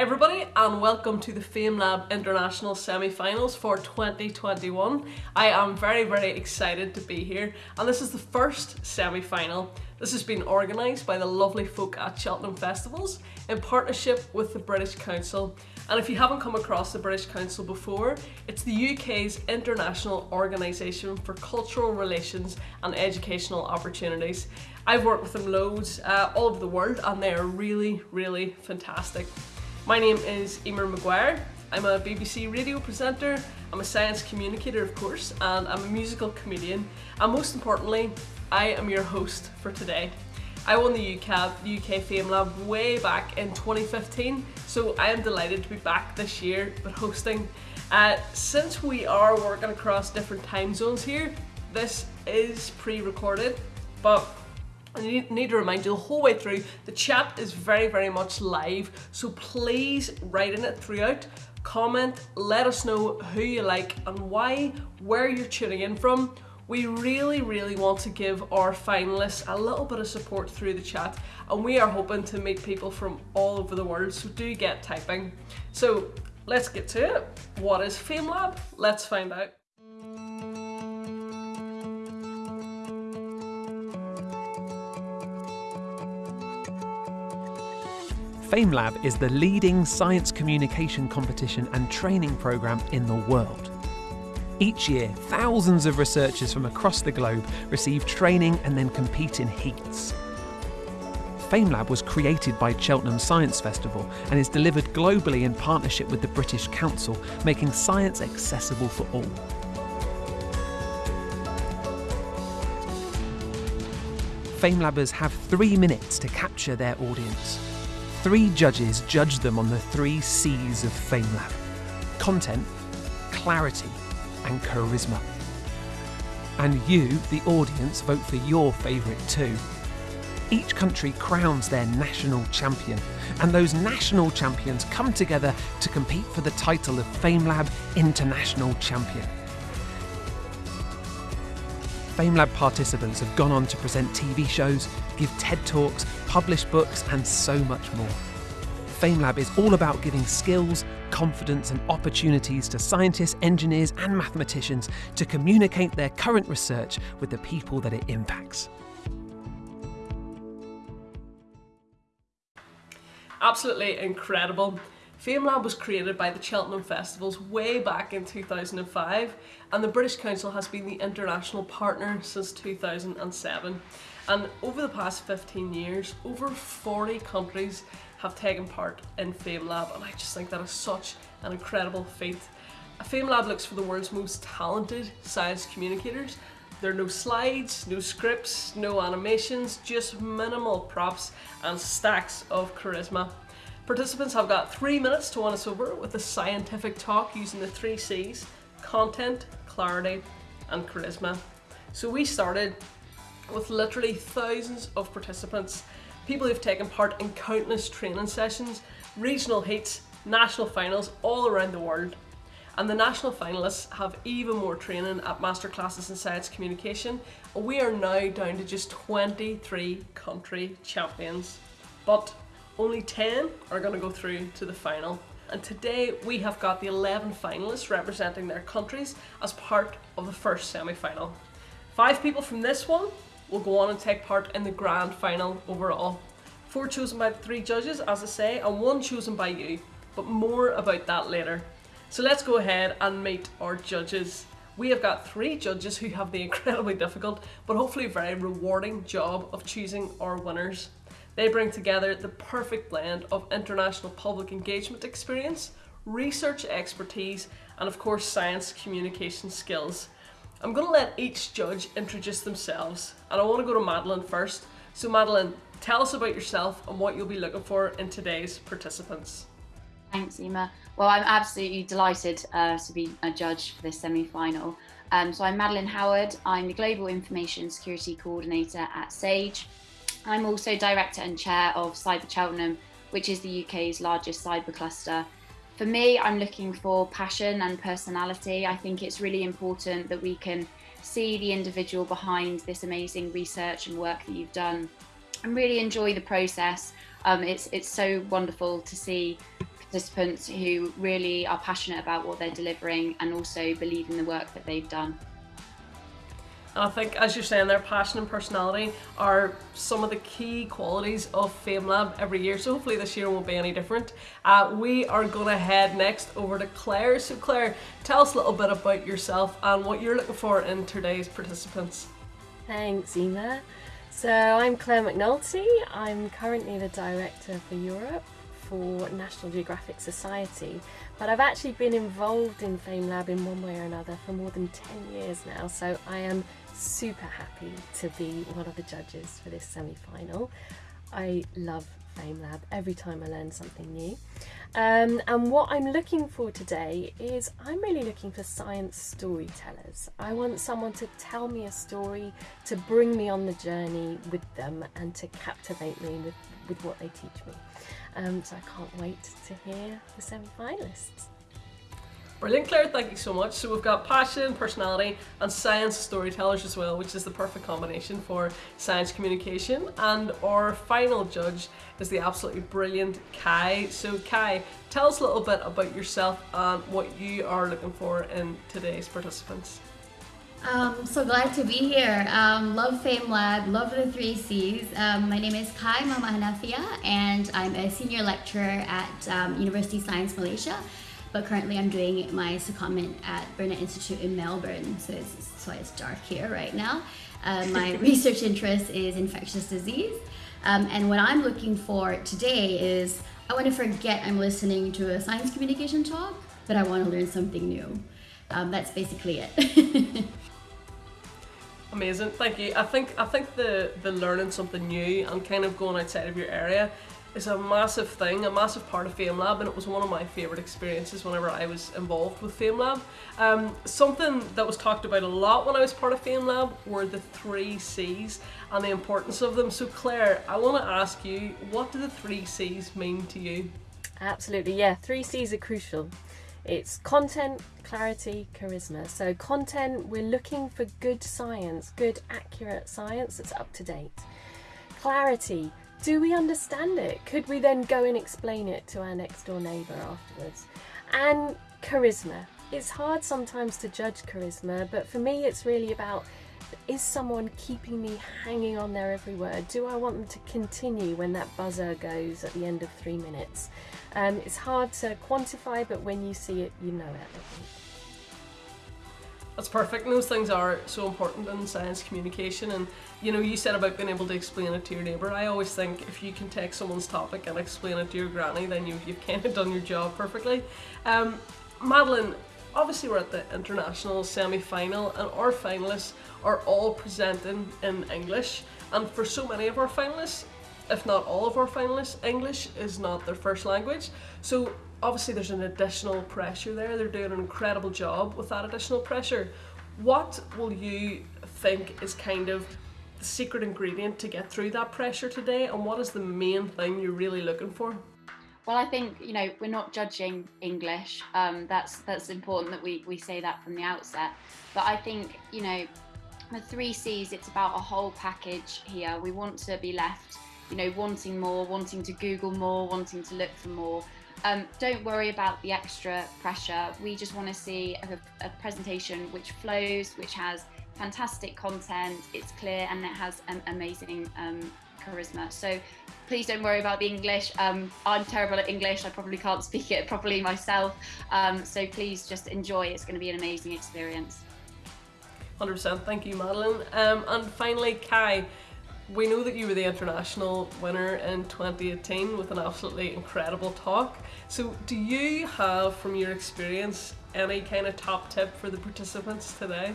Hi everybody and welcome to the FameLab International Semi-Finals for 2021. I am very very excited to be here and this is the first semi-final. This has been organised by the lovely folk at Cheltenham Festivals in partnership with the British Council and if you haven't come across the British Council before, it's the UK's international organisation for cultural relations and educational opportunities. I've worked with them loads uh, all over the world and they are really really fantastic. My name is Emer Maguire. I'm a BBC radio presenter, I'm a science communicator of course, and I'm a musical comedian. And most importantly, I am your host for today. I won the UCAB, UK FameLab way back in 2015, so I am delighted to be back this year but hosting. Uh, since we are working across different time zones here, this is pre-recorded, but I need to remind you the whole way through, the chat is very, very much live. So please write in it throughout. Comment, let us know who you like and why, where you're tuning in from. We really, really want to give our finalists a little bit of support through the chat and we are hoping to meet people from all over the world, so do get typing. So let's get to it. What is FameLab? Let's find out. FameLab is the leading science communication competition and training program in the world. Each year, thousands of researchers from across the globe receive training and then compete in heats. FameLab was created by Cheltenham Science Festival and is delivered globally in partnership with the British Council, making science accessible for all. FameLabbers have three minutes to capture their audience. Three judges judge them on the three C's of FameLab content, clarity, and charisma. And you, the audience, vote for your favourite too. Each country crowns their national champion, and those national champions come together to compete for the title of FameLab International Champion. FameLab participants have gone on to present TV shows, give TED Talks, publish books, and so much more. FameLab is all about giving skills, confidence, and opportunities to scientists, engineers, and mathematicians to communicate their current research with the people that it impacts. Absolutely incredible. FameLab was created by the Cheltenham Festivals way back in 2005 and the British Council has been the international partner since 2007 and over the past 15 years over 40 countries have taken part in FameLab and I just think that is such an incredible feat. FameLab looks for the world's most talented science communicators there are no slides, no scripts, no animations, just minimal props and stacks of charisma. Participants have got three minutes to win us over with a scientific talk using the three C's, content, clarity and charisma. So we started with literally thousands of participants, people who've taken part in countless training sessions, regional heats, national finals all around the world. And the national finalists have even more training at masterclasses in science communication. We are now down to just 23 country champions. But only 10 are going to go through to the final. And today we have got the 11 finalists representing their countries as part of the first semi-final. Five people from this one will go on and take part in the grand final overall. Four chosen by the three judges, as I say, and one chosen by you. But more about that later. So let's go ahead and meet our judges. We have got three judges who have the incredibly difficult, but hopefully very rewarding job of choosing our winners. They bring together the perfect blend of international public engagement experience, research expertise, and of course science communication skills. I'm going to let each judge introduce themselves, and I want to go to Madeline first. So Madeline, tell us about yourself and what you'll be looking for in today's participants. Thanks, Emma. Well, I'm absolutely delighted uh, to be a judge for this semi-final. Um, so I'm Madeline Howard. I'm the Global Information Security Coordinator at SAGE. I'm also director and chair of Cyber Cheltenham, which is the UK's largest cyber cluster. For me, I'm looking for passion and personality. I think it's really important that we can see the individual behind this amazing research and work that you've done and really enjoy the process. Um, it's, it's so wonderful to see participants who really are passionate about what they're delivering and also believe in the work that they've done. I think, as you're saying, their passion and personality are some of the key qualities of FameLab every year. So hopefully this year won't be any different. Uh, we are going to head next over to Claire. So Claire, tell us a little bit about yourself and what you're looking for in today's participants. Thanks, Emma. So I'm Claire McNulty. I'm currently the Director for Europe for National Geographic Society, but I've actually been involved in FameLab in one way or another for more than 10 years now, so I am super happy to be one of the judges for this semi-final. I love FameLab every time I learn something new. Um, and what I'm looking for today is I'm really looking for science storytellers. I want someone to tell me a story, to bring me on the journey with them and to captivate me with, with what they teach me. Um, so I can't wait to hear the semi-finalists. Brilliant, Claire, thank you so much. So we've got passion, personality, and science storytellers as well, which is the perfect combination for science communication. And our final judge is the absolutely brilliant Kai. So Kai, tell us a little bit about yourself and what you are looking for in today's participants. Um, so glad to be here. Um, love FameLab, love the three C's. Um, my name is Kai Mama Hanafia, and I'm a senior lecturer at um, Universiti Sains Malaysia but currently I'm doing my secondment at Burnet Institute in Melbourne, so it's, that's why it's dark here right now. Uh, my research interest is infectious disease, um, and what I'm looking for today is I want to forget I'm listening to a science communication talk, but I want to learn something new. Um, that's basically it. Amazing, thank you. I think I think the the learning something new and kind of going outside of your area is a massive thing, a massive part of FameLab, and it was one of my favourite experiences whenever I was involved with FameLab. Um, something that was talked about a lot when I was part of FameLab were the three C's and the importance of them. So Claire, I want to ask you, what do the three C's mean to you? Absolutely, yeah, three C's are crucial. It's content, clarity, charisma. So content, we're looking for good science, good accurate science that's up to date. Clarity, do we understand it? Could we then go and explain it to our next door neighbour afterwards? And charisma. It's hard sometimes to judge charisma, but for me it's really about is someone keeping me hanging on their every word? Do I want them to continue when that buzzer goes at the end of three minutes? Um, it's hard to quantify, but when you see it, you know it. That's perfect. And those things are so important in science communication. And you know, you said about being able to explain it to your neighbour. I always think if you can take someone's topic and explain it to your granny, then you, you've kind of done your job perfectly. Um, Madeline, obviously we're at the international semi-final and our finalists are all presenting in English. And for so many of our finalists, if not all of our finalists, English is not their first language. So obviously there's an additional pressure there. They're doing an incredible job with that additional pressure. What will you think is kind of the secret ingredient to get through that pressure today and what is the main thing you're really looking for? Well, I think you know we're not judging English. Um, that's that's important that we we say that from the outset. But I think you know the three C's. It's about a whole package here. We want to be left, you know, wanting more, wanting to Google more, wanting to look for more. Um, don't worry about the extra pressure. We just want to see a, a, presentation which flows, which has fantastic content, it's clear, and it has an amazing um, charisma. So please don't worry about the English. Um, I'm terrible at English. I probably can't speak it properly myself. Um, so please just enjoy. It's going to be an amazing experience. 100%. Thank you, Madeline. Um, and finally, Kai we know that you were the international winner in 2018 with an absolutely incredible talk. So, do you have, from your experience, any kind of top tip for the participants today?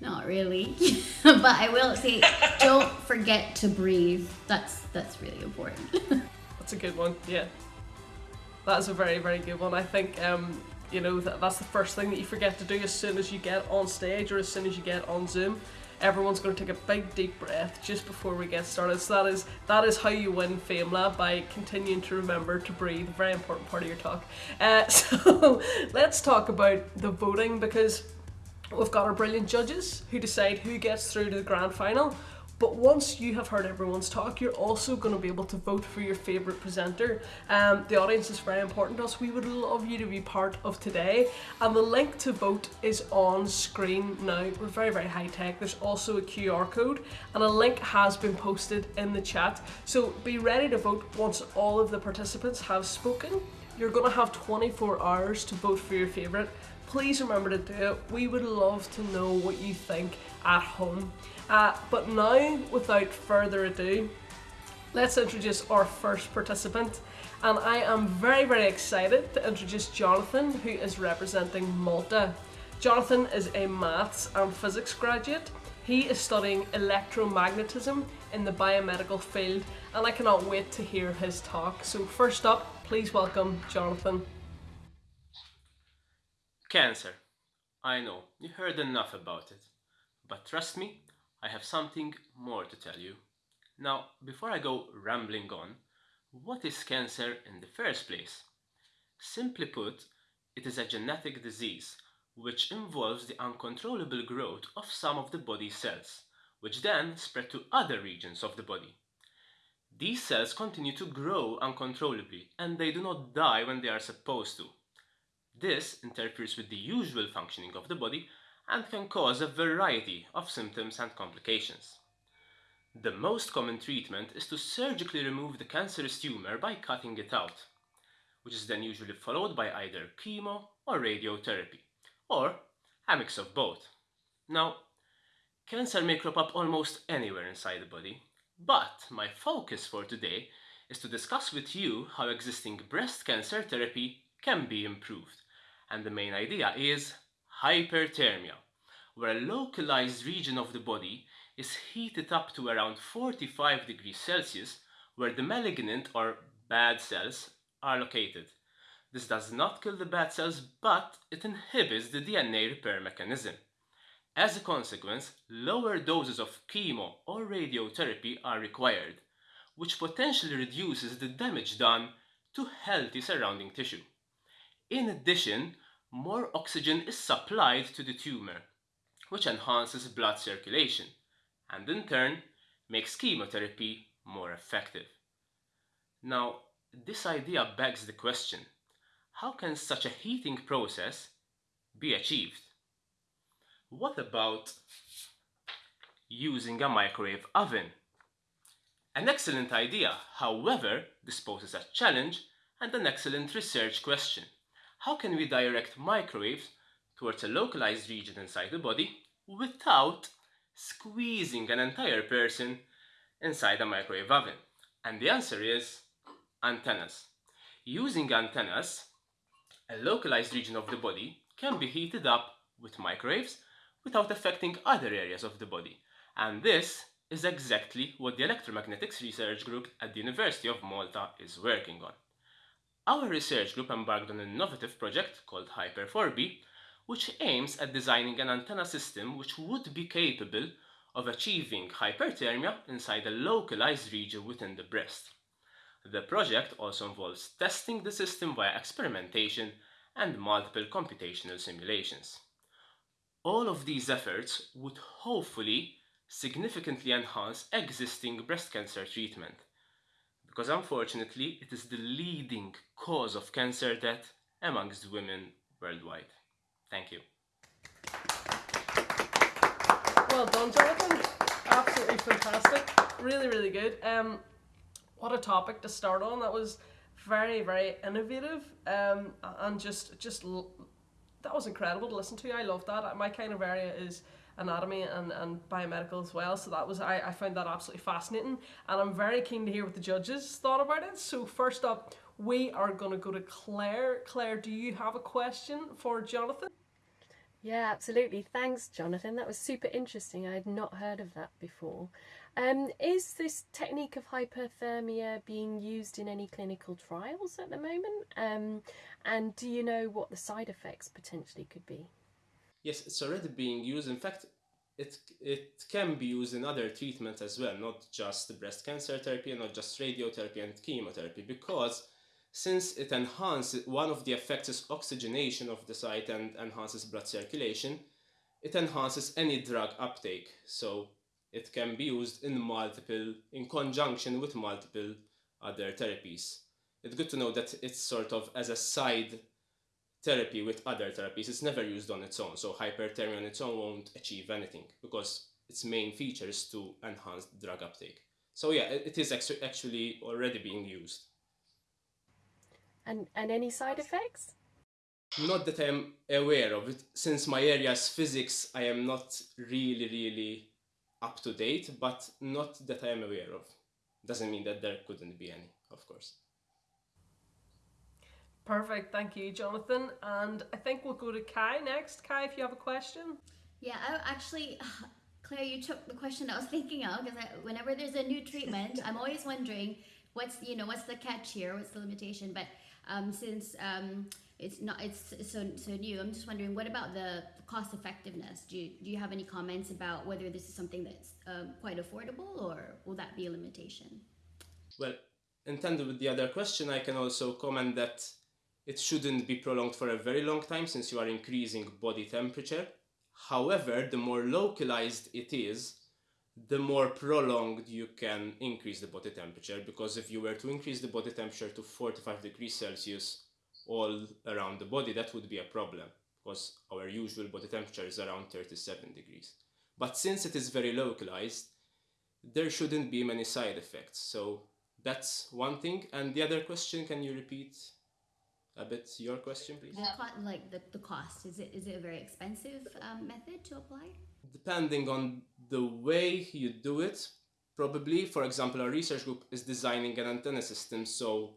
Not really, but I will say, don't forget to breathe. That's that's really important. that's a good one. Yeah, that's a very very good one. I think um, you know that that's the first thing that you forget to do as soon as you get on stage or as soon as you get on Zoom everyone's going to take a big deep breath just before we get started. So that is that is how you win FameLab by continuing to remember to breathe. Very important part of your talk. Uh, so let's talk about the voting because we've got our brilliant judges who decide who gets through to the grand final. But once you have heard everyone's talk, you're also going to be able to vote for your favourite presenter. Um, the audience is very important to us. We would love you to be part of today. And the link to vote is on screen now. We're very, very high tech. There's also a QR code, and a link has been posted in the chat. So be ready to vote once all of the participants have spoken. You're going to have 24 hours to vote for your favourite. Please remember to do it. We would love to know what you think at home. Uh, but now, without further ado, let's introduce our first participant. And I am very, very excited to introduce Jonathan, who is representing Malta. Jonathan is a maths and physics graduate. He is studying electromagnetism in the biomedical field, and I cannot wait to hear his talk. So, first up, please welcome Jonathan. Cancer. I know, you heard enough about it. But trust me, I have something more to tell you. Now, before I go rambling on, what is cancer in the first place? Simply put, it is a genetic disease which involves the uncontrollable growth of some of the body cells, which then spread to other regions of the body. These cells continue to grow uncontrollably and they do not die when they are supposed to. This interferes with the usual functioning of the body and can cause a variety of symptoms and complications. The most common treatment is to surgically remove the cancerous tumor by cutting it out, which is then usually followed by either chemo or radiotherapy, or a mix of both. Now, cancer may crop up almost anywhere inside the body, but my focus for today is to discuss with you how existing breast cancer therapy can be improved. And the main idea is hyperthermia, where a localized region of the body is heated up to around 45 degrees Celsius, where the malignant or bad cells are located. This does not kill the bad cells, but it inhibits the DNA repair mechanism. As a consequence, lower doses of chemo or radiotherapy are required, which potentially reduces the damage done to healthy surrounding tissue. In addition, more oxygen is supplied to the tumor, which enhances blood circulation and in turn makes chemotherapy more effective. Now, this idea begs the question, how can such a heating process be achieved? What about using a microwave oven? An excellent idea, however, this poses a challenge and an excellent research question how can we direct microwaves towards a localized region inside the body without squeezing an entire person inside a microwave oven? And the answer is antennas. Using antennas, a localized region of the body can be heated up with microwaves without affecting other areas of the body. And this is exactly what the Electromagnetics Research Group at the University of Malta is working on. Our research group embarked on an innovative project called Hyper4B, which aims at designing an antenna system which would be capable of achieving hyperthermia inside a localized region within the breast. The project also involves testing the system via experimentation and multiple computational simulations. All of these efforts would hopefully significantly enhance existing breast cancer treatment because unfortunately it is the leading cause of cancer death amongst women worldwide. Thank you. Well done, Jonathan. Absolutely fantastic. Really, really good. Um, what a topic to start on. That was very, very innovative. Um, and just, just that was incredible to listen to. I love that. My kind of area is anatomy and, and biomedical as well. So that was I, I found that absolutely fascinating, and I'm very keen to hear what the judges thought about it. So first up, we are going to go to Claire. Claire, do you have a question for Jonathan? Yeah, absolutely. Thanks, Jonathan. That was super interesting. I had not heard of that before. Um, is this technique of hyperthermia being used in any clinical trials at the moment? Um, and do you know what the side effects potentially could be? Yes, it's already being used. In fact, it, it can be used in other treatments as well, not just breast cancer therapy, not just radiotherapy and chemotherapy, because since it enhances, one of the effects is oxygenation of the site and enhances blood circulation, it enhances any drug uptake. So it can be used in multiple, in conjunction with multiple other therapies. It's good to know that it's sort of as a side therapy with other therapies. It's never used on its own, so hyperthermia on its own won't achieve anything because its main feature is to enhance drug uptake. So yeah, it is actually already being used. And, and any side effects? Not that I'm aware of it. Since my area is physics, I am not really, really up to date, but not that I am aware of. Doesn't mean that there couldn't be any, of course. Perfect, thank you, Jonathan. And I think we'll go to Kai next. Kai, if you have a question. Yeah, I actually, Claire, you took the question I was thinking of because whenever there's a new treatment, I'm always wondering what's you know what's the catch here, what's the limitation. But um, since um, it's not it's so so new, I'm just wondering what about the cost effectiveness? Do you, do you have any comments about whether this is something that's um, quite affordable or will that be a limitation? Well, in tandem with the other question, I can also comment that it shouldn't be prolonged for a very long time since you are increasing body temperature. However, the more localized it is, the more prolonged you can increase the body temperature because if you were to increase the body temperature to 45 degrees Celsius all around the body, that would be a problem because our usual body temperature is around 37 degrees. But since it is very localized, there shouldn't be many side effects. So that's one thing. And the other question, can you repeat a bit your question, please? The like the, the cost is it is it a very expensive um, method to apply? Depending on the way you do it, probably. For example, our research group is designing an antenna system, so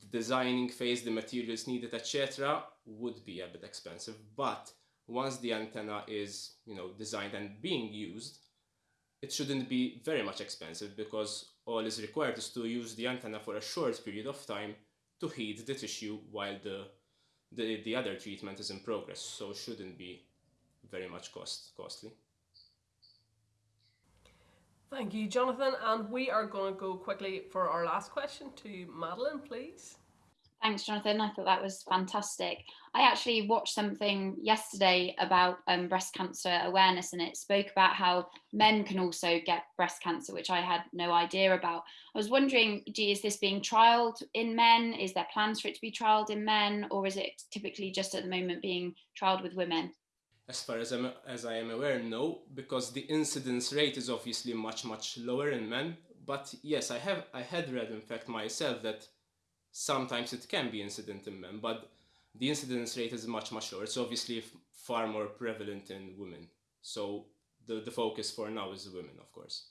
the designing phase, the materials needed, etc., would be a bit expensive. But once the antenna is, you know, designed and being used, it shouldn't be very much expensive because all is required is to use the antenna for a short period of time to heat the tissue while the, the, the other treatment is in progress, so shouldn't be very much cost costly. Thank you, Jonathan. And we are going to go quickly for our last question to Madeline, please. Thanks, Jonathan. I thought that was fantastic. I actually watched something yesterday about um, breast cancer awareness, and it spoke about how men can also get breast cancer, which I had no idea about. I was wondering, is this being trialed in men? Is there plans for it to be trialed in men, or is it typically just at the moment being trialed with women? As far as, I'm, as I am aware, no, because the incidence rate is obviously much, much lower in men. But yes, I have I had read, in fact, myself that sometimes it can be incident in men, but the incidence rate is much, much lower. It's obviously far more prevalent in women. So the, the focus for now is women, of course.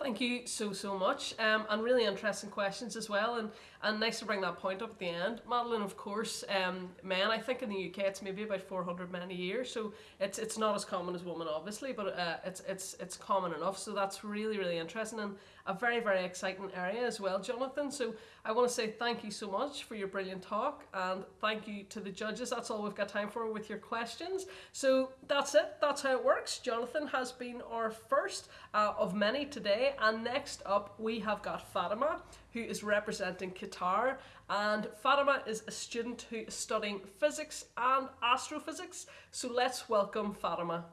Thank you so, so much. Um, and really interesting questions as well. And, and nice to bring that point up at the end. Madeline, of course, um, men, I think in the UK it's maybe about 400 men a year. So it's it's not as common as women, obviously, but uh, it's, it's, it's common enough. So that's really, really interesting and a very, very exciting area as well, Jonathan. So I want to say thank you so much for your brilliant talk and thank you to the judges. That's all we've got time for with your questions. So that's it. That's how it works. Jonathan has been our first uh, of many today. And next up, we have got Fatima, who is representing Qatar. And Fatima is a student who is studying physics and astrophysics. So let's welcome Fatima.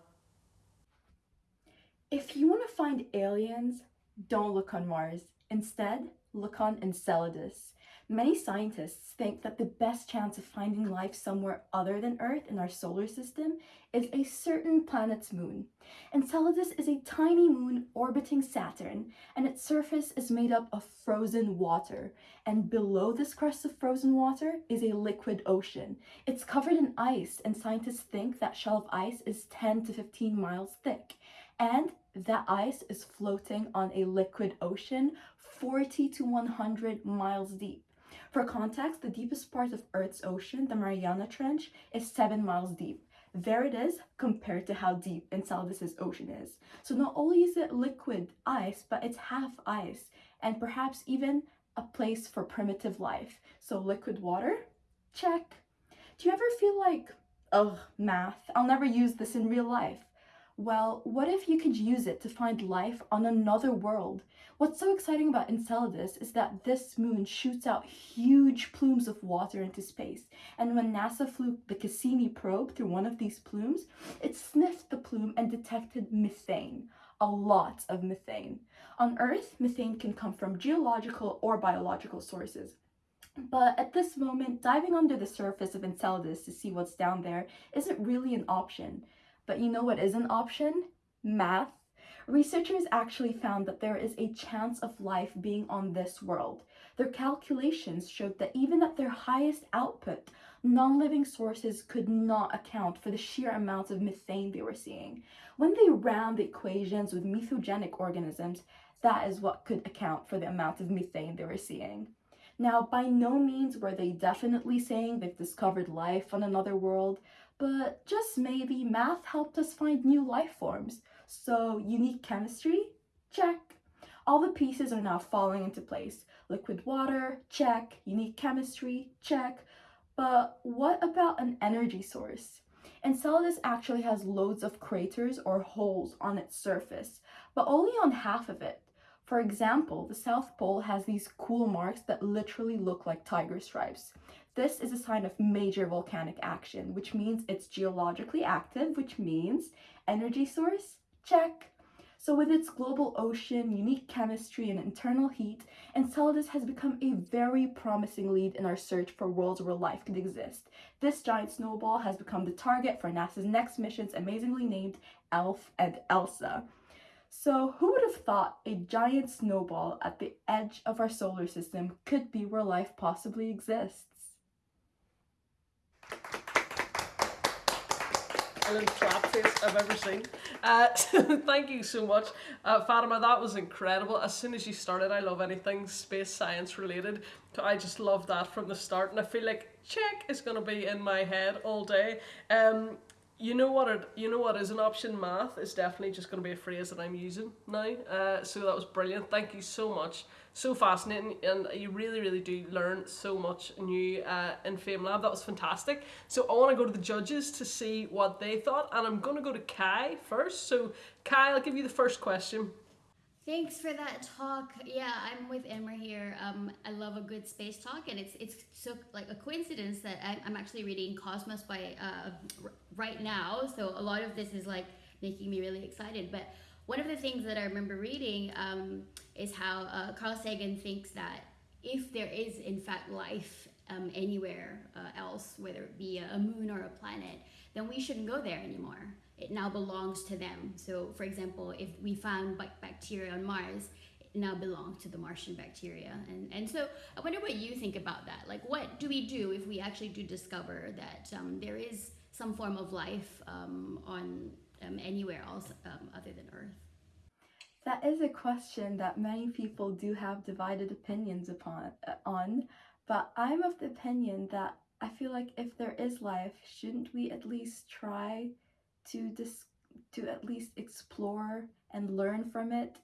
If you want to find aliens, don't look on Mars. Instead, look on Enceladus. Many scientists think that the best chance of finding life somewhere other than Earth in our solar system is a certain planet's moon. Enceladus is a tiny moon orbiting Saturn, and its surface is made up of frozen water. And below this crust of frozen water is a liquid ocean. It's covered in ice, and scientists think that shell of ice is 10 to 15 miles thick. And that ice is floating on a liquid ocean 40 to 100 miles deep. For context, the deepest part of Earth's ocean, the Mariana Trench, is 7 miles deep. There it is compared to how deep Enceladus' ocean is. So not only is it liquid ice, but it's half ice, and perhaps even a place for primitive life. So liquid water? Check. Do you ever feel like, ugh, math, I'll never use this in real life? Well, what if you could use it to find life on another world? What's so exciting about Enceladus is that this moon shoots out huge plumes of water into space. And when NASA flew the Cassini probe through one of these plumes, it sniffed the plume and detected methane, a lot of methane. On Earth, methane can come from geological or biological sources. But at this moment, diving under the surface of Enceladus to see what's down there isn't really an option. But you know what is an option? Math. Researchers actually found that there is a chance of life being on this world. Their calculations showed that even at their highest output, non-living sources could not account for the sheer amount of methane they were seeing. When they ran the equations with methanogenic organisms, that is what could account for the amount of methane they were seeing. Now, by no means were they definitely saying they've discovered life on another world, but just maybe math helped us find new life forms. So, unique chemistry? Check. All the pieces are now falling into place. Liquid water? Check. Unique chemistry? Check. But what about an energy source? Enceladus actually has loads of craters or holes on its surface, but only on half of it. For example, the South Pole has these cool marks that literally look like tiger stripes. This is a sign of major volcanic action, which means it's geologically active, which means energy source? Check. So with its global ocean, unique chemistry, and internal heat, Enceladus has become a very promising lead in our search for worlds where life could exist. This giant snowball has become the target for NASA's next missions amazingly named ELF and ELSA. So who would have thought a giant snowball at the edge of our solar system could be where life possibly exists? And clap face I've ever seen. Uh, thank you so much, uh, Fatima. That was incredible. As soon as you started, I love anything space science related. I just love that from the start, and I feel like check is going to be in my head all day. Um, you know what it, you know what is an option? Math is definitely just going to be a phrase that I'm using now uh, so that was brilliant. Thank you so much. So fascinating and you really really do learn so much new uh, in FameLab that was fantastic. So I want to go to the judges to see what they thought and I'm going to go to Kai first. So Kai I'll give you the first question Thanks for that talk. Yeah, I'm with Emma here. Um, I love a good space talk, and it's it's so like a coincidence that I'm actually reading Cosmos by uh, right now. So a lot of this is like making me really excited. But one of the things that I remember reading um, is how uh, Carl Sagan thinks that if there is in fact life um, anywhere uh, else, whether it be a moon or a planet, then we shouldn't go there anymore it now belongs to them. So, for example, if we found bacteria on Mars, it now belongs to the Martian bacteria. And, and so, I wonder what you think about that. Like, what do we do if we actually do discover that um, there is some form of life um, on um, anywhere else um, other than Earth? That is a question that many people do have divided opinions upon uh, on, but I'm of the opinion that I feel like if there is life, shouldn't we at least try to dis- to at least explore and learn from it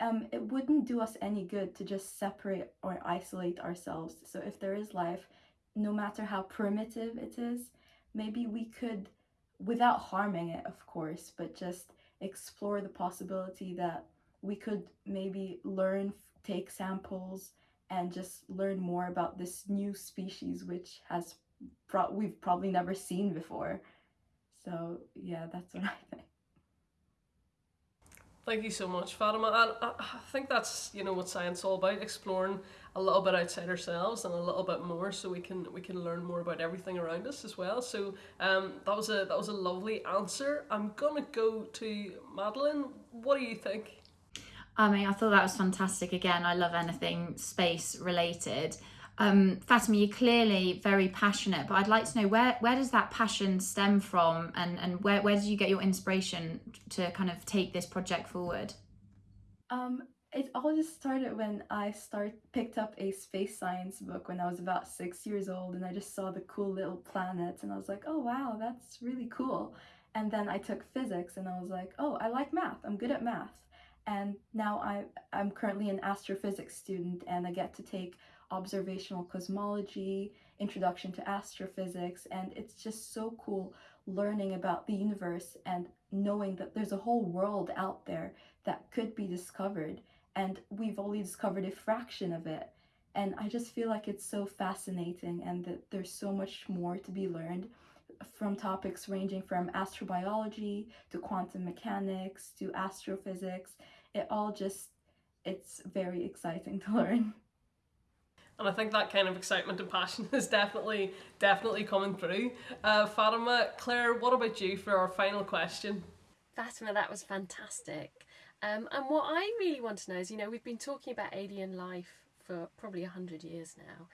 um, it wouldn't do us any good to just separate or isolate ourselves. So if there is life, no matter how primitive it is, maybe we could, without harming it, of course, but just explore the possibility that we could maybe learn, take samples, and just learn more about this new species, which has pro- we've probably never seen before. So yeah, that's what I think. Thank you so much, Fatima. And I think that's you know what science is all about: exploring a little bit outside ourselves and a little bit more, so we can we can learn more about everything around us as well. So um, that was a that was a lovely answer. I'm gonna go to Madeline. What do you think? I mean, I thought that was fantastic. Again, I love anything space related. Um, Fatima, you're clearly very passionate, but I'd like to know where where does that passion stem from, and and where where did you get your inspiration to kind of take this project forward? Um, it all just started when I start picked up a space science book when I was about six years old, and I just saw the cool little planets, and I was like, oh wow, that's really cool. And then I took physics, and I was like, oh, I like math. I'm good at math. And now I I'm currently an astrophysics student, and I get to take observational cosmology, introduction to astrophysics, and it's just so cool learning about the universe and knowing that there's a whole world out there that could be discovered, and we've only discovered a fraction of it. And I just feel like it's so fascinating and that there's so much more to be learned. from topics ranging from astrobiology to quantum mechanics to astrophysics. It all just, it's very exciting to learn. And I think that kind of excitement and passion is definitely, definitely coming through. Uh, Fatima, Claire, what about you for our final question? Fatima, that was fantastic. Um, and what I really want to know is, you know, we've been talking about alien life for probably 100 years now,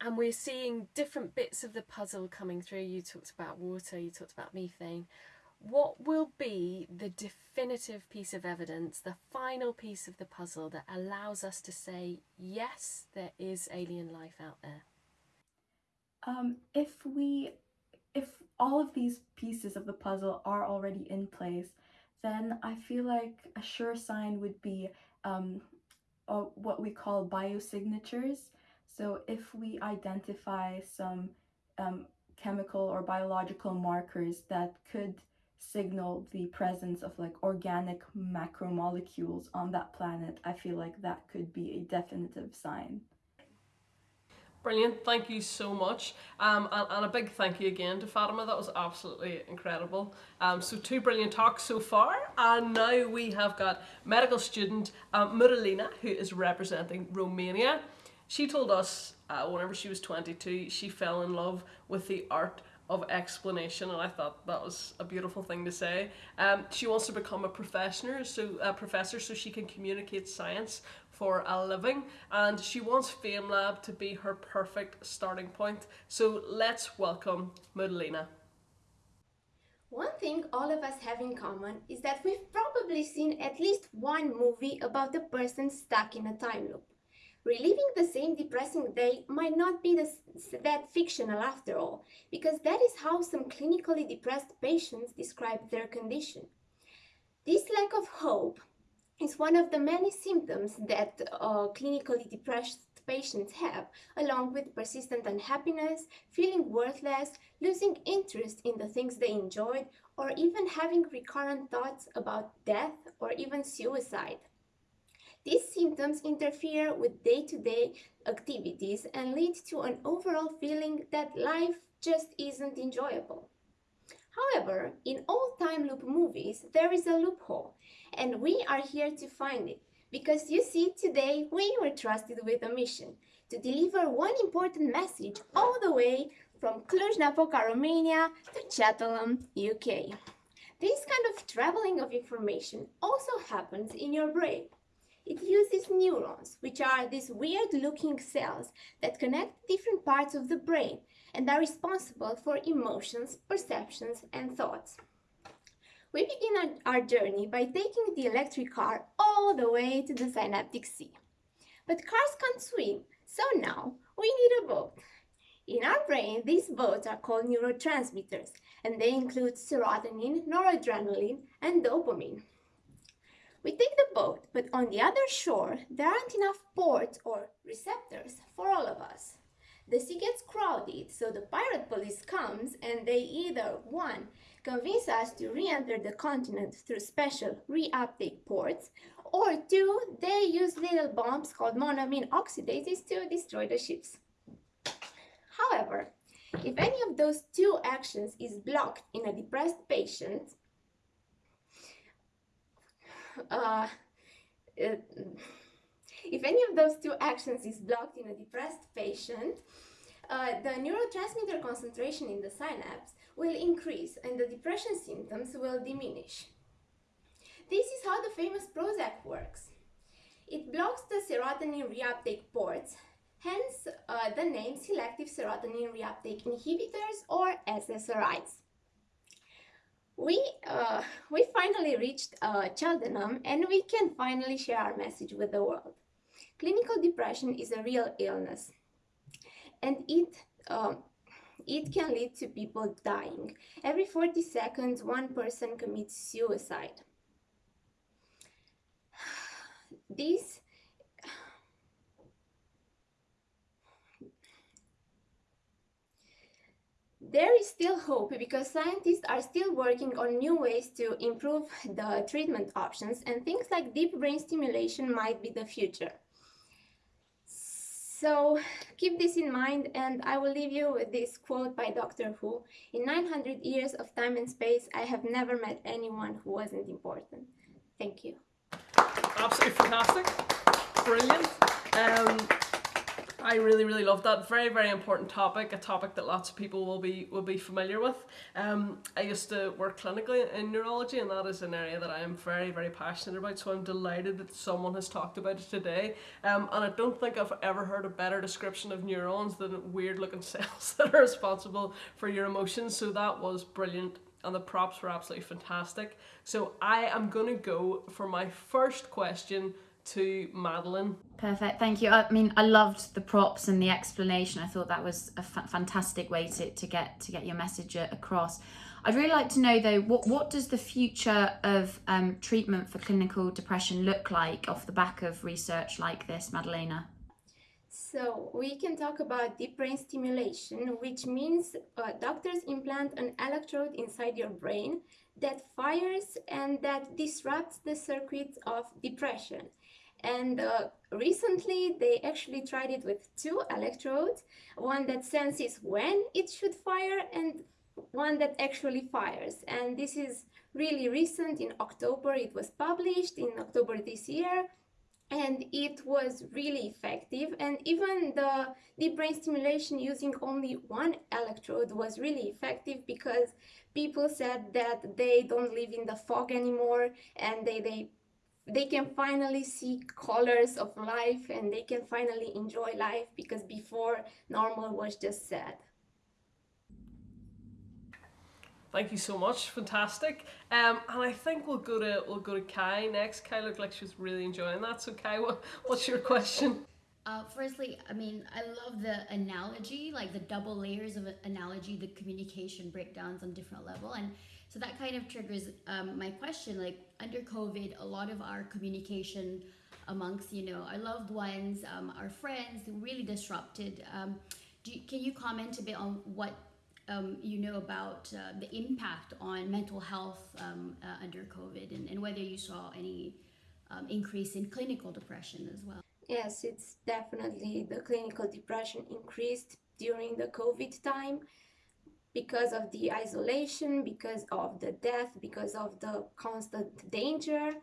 and we're seeing different bits of the puzzle coming through. You talked about water, you talked about methane. What will be the definitive piece of evidence, the final piece of the puzzle that allows us to say, yes, there is alien life out there? Um, if we, if all of these pieces of the puzzle are already in place, then I feel like a sure sign would be um, what we call biosignatures. So if we identify some um, chemical or biological markers that could signal the presence of like organic macromolecules on that planet, I feel like that could be a definitive sign. Brilliant, thank you so much. Um, and, and, a big thank you again to Fatima, that was absolutely incredible. Um, so two brilliant talks so far, and now we have got medical student um, who is representing Romania. She told us uh, whenever she was 22, she fell in love with the art of explanation and I thought that was a beautiful thing to say. Um, she wants to become a professor so a professor so she can communicate science for a living and she wants FameLab to be her perfect starting point. So let's welcome Madalina. One thing all of us have in common is that we've probably seen at least one movie about a person stuck in a time loop. Reliving the same depressing day might not be the, that fictional after all, because that is how some clinically depressed patients describe their condition. This lack of hope is one of the many symptoms that uh, clinically depressed patients have, along with persistent unhappiness, feeling worthless, losing interest in the things they enjoyed, or even having recurrent thoughts about death or even suicide. These symptoms interfere with day-to-day -day activities and lead to an overall feeling that life just isn't enjoyable. However, in all time loop movies, there is a loophole, and we are here to find it. Because you see, today we were trusted with a mission to deliver one important message all the way from Cluj-Napoca, Romania to Cheltenham, UK. This kind of traveling of information also happens in your brain. It uses neurons, which are these weird-looking cells that connect different parts of the brain and are responsible for emotions, perceptions, and thoughts. We begin our journey by taking the electric car all the way to the synaptic sea. But cars can't swim, so now we need a boat. In our brain, these boats are called neurotransmitters, and they include serotonin, noradrenaline, and dopamine. We take the boat, but on the other shore, there aren't enough ports or receptors for all of us. The sea gets crowded, so the pirate police comes and they either, one, convince us to re-enter the continent through special re-uptake ports, or two, they use little bombs called monoamine oxidases to destroy the ships. However, if any of those two actions is blocked in a depressed patient, uh, if any of those two actions is blocked in a depressed patient, uh, the neurotransmitter concentration in the synapse will increase and the depression symptoms will diminish. This is how the famous Prozac works. It blocks the serotonin reuptake ports, hence uh, the name selective serotonin reuptake inhibitors or SSRIs. We, uh, we finally reached uh, Cheltenham and we can finally share our message with the world. Clinical depression is a real illness and it um, it can lead to people dying. Every 40 seconds, one person commits suicide. This There is still hope because scientists are still working on new ways to improve the treatment options and things like deep brain stimulation might be the future. So keep this in mind, and I will leave you with this quote by Doctor Who In 900 years of time and space, I have never met anyone who wasn't important. Thank you. Absolutely fantastic. Brilliant. Um, I really, really love that. Very, very important topic. A topic that lots of people will be will be familiar with. Um, I used to work clinically in neurology, and that is an area that I am very, very passionate about. So I'm delighted that someone has talked about it today. Um, and I don't think I've ever heard a better description of neurons than weird-looking cells that are responsible for your emotions. So that was brilliant and the props were absolutely fantastic. So I am going to go for my first question to Madeline. Perfect, thank you. I mean, I loved the props and the explanation. I thought that was a fantastic way to, to get to get your message across. I'd really like to know though, what what does the future of um, treatment for clinical depression look like off the back of research like this, Madalina? So we can talk about deep brain stimulation, which means uh, doctors implant an electrode inside your brain that fires and that disrupts the circuits of depression. And uh, recently, they actually tried it with two electrodes one that senses when it should fire, and one that actually fires. And this is really recent. In October, it was published in October this year. And it was really effective. And even the deep brain stimulation using only one electrode was really effective because people said that they don't live in the fog anymore and they, they they can finally see colors of life and they can finally enjoy life because before normal was just sad. Thank you so much, fantastic. Um, and I think we'll go to we'll go to Kai next. Kai looked like she was really enjoying that. So Kai, what, what's your question? Uh, firstly, I mean, I love the analogy, like the double layers of analogy, the communication breakdowns on different level, and so that kind of triggers um, my question. Like under COVID, a lot of our communication amongst you know our loved ones, um, our friends, really disrupted. Um, you, can you comment a bit on what um, you know about uh, the impact on mental health um, uh, under COVID, and, and, whether you saw any um, increase in clinical depression as well? Yes, it's definitely the clinical depression increased during the COVID time because of the isolation, because of the death, because of the constant danger.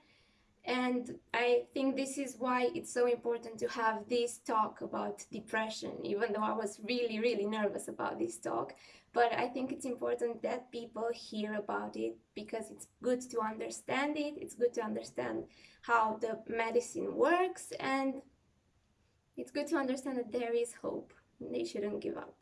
And I think this is why it's so important to have this talk about depression, even though I was really, really nervous about this talk. But I think it's important that people hear about it because it's good to understand it, it's good to understand how the medicine works, and it's good to understand that there is hope. They shouldn't give up.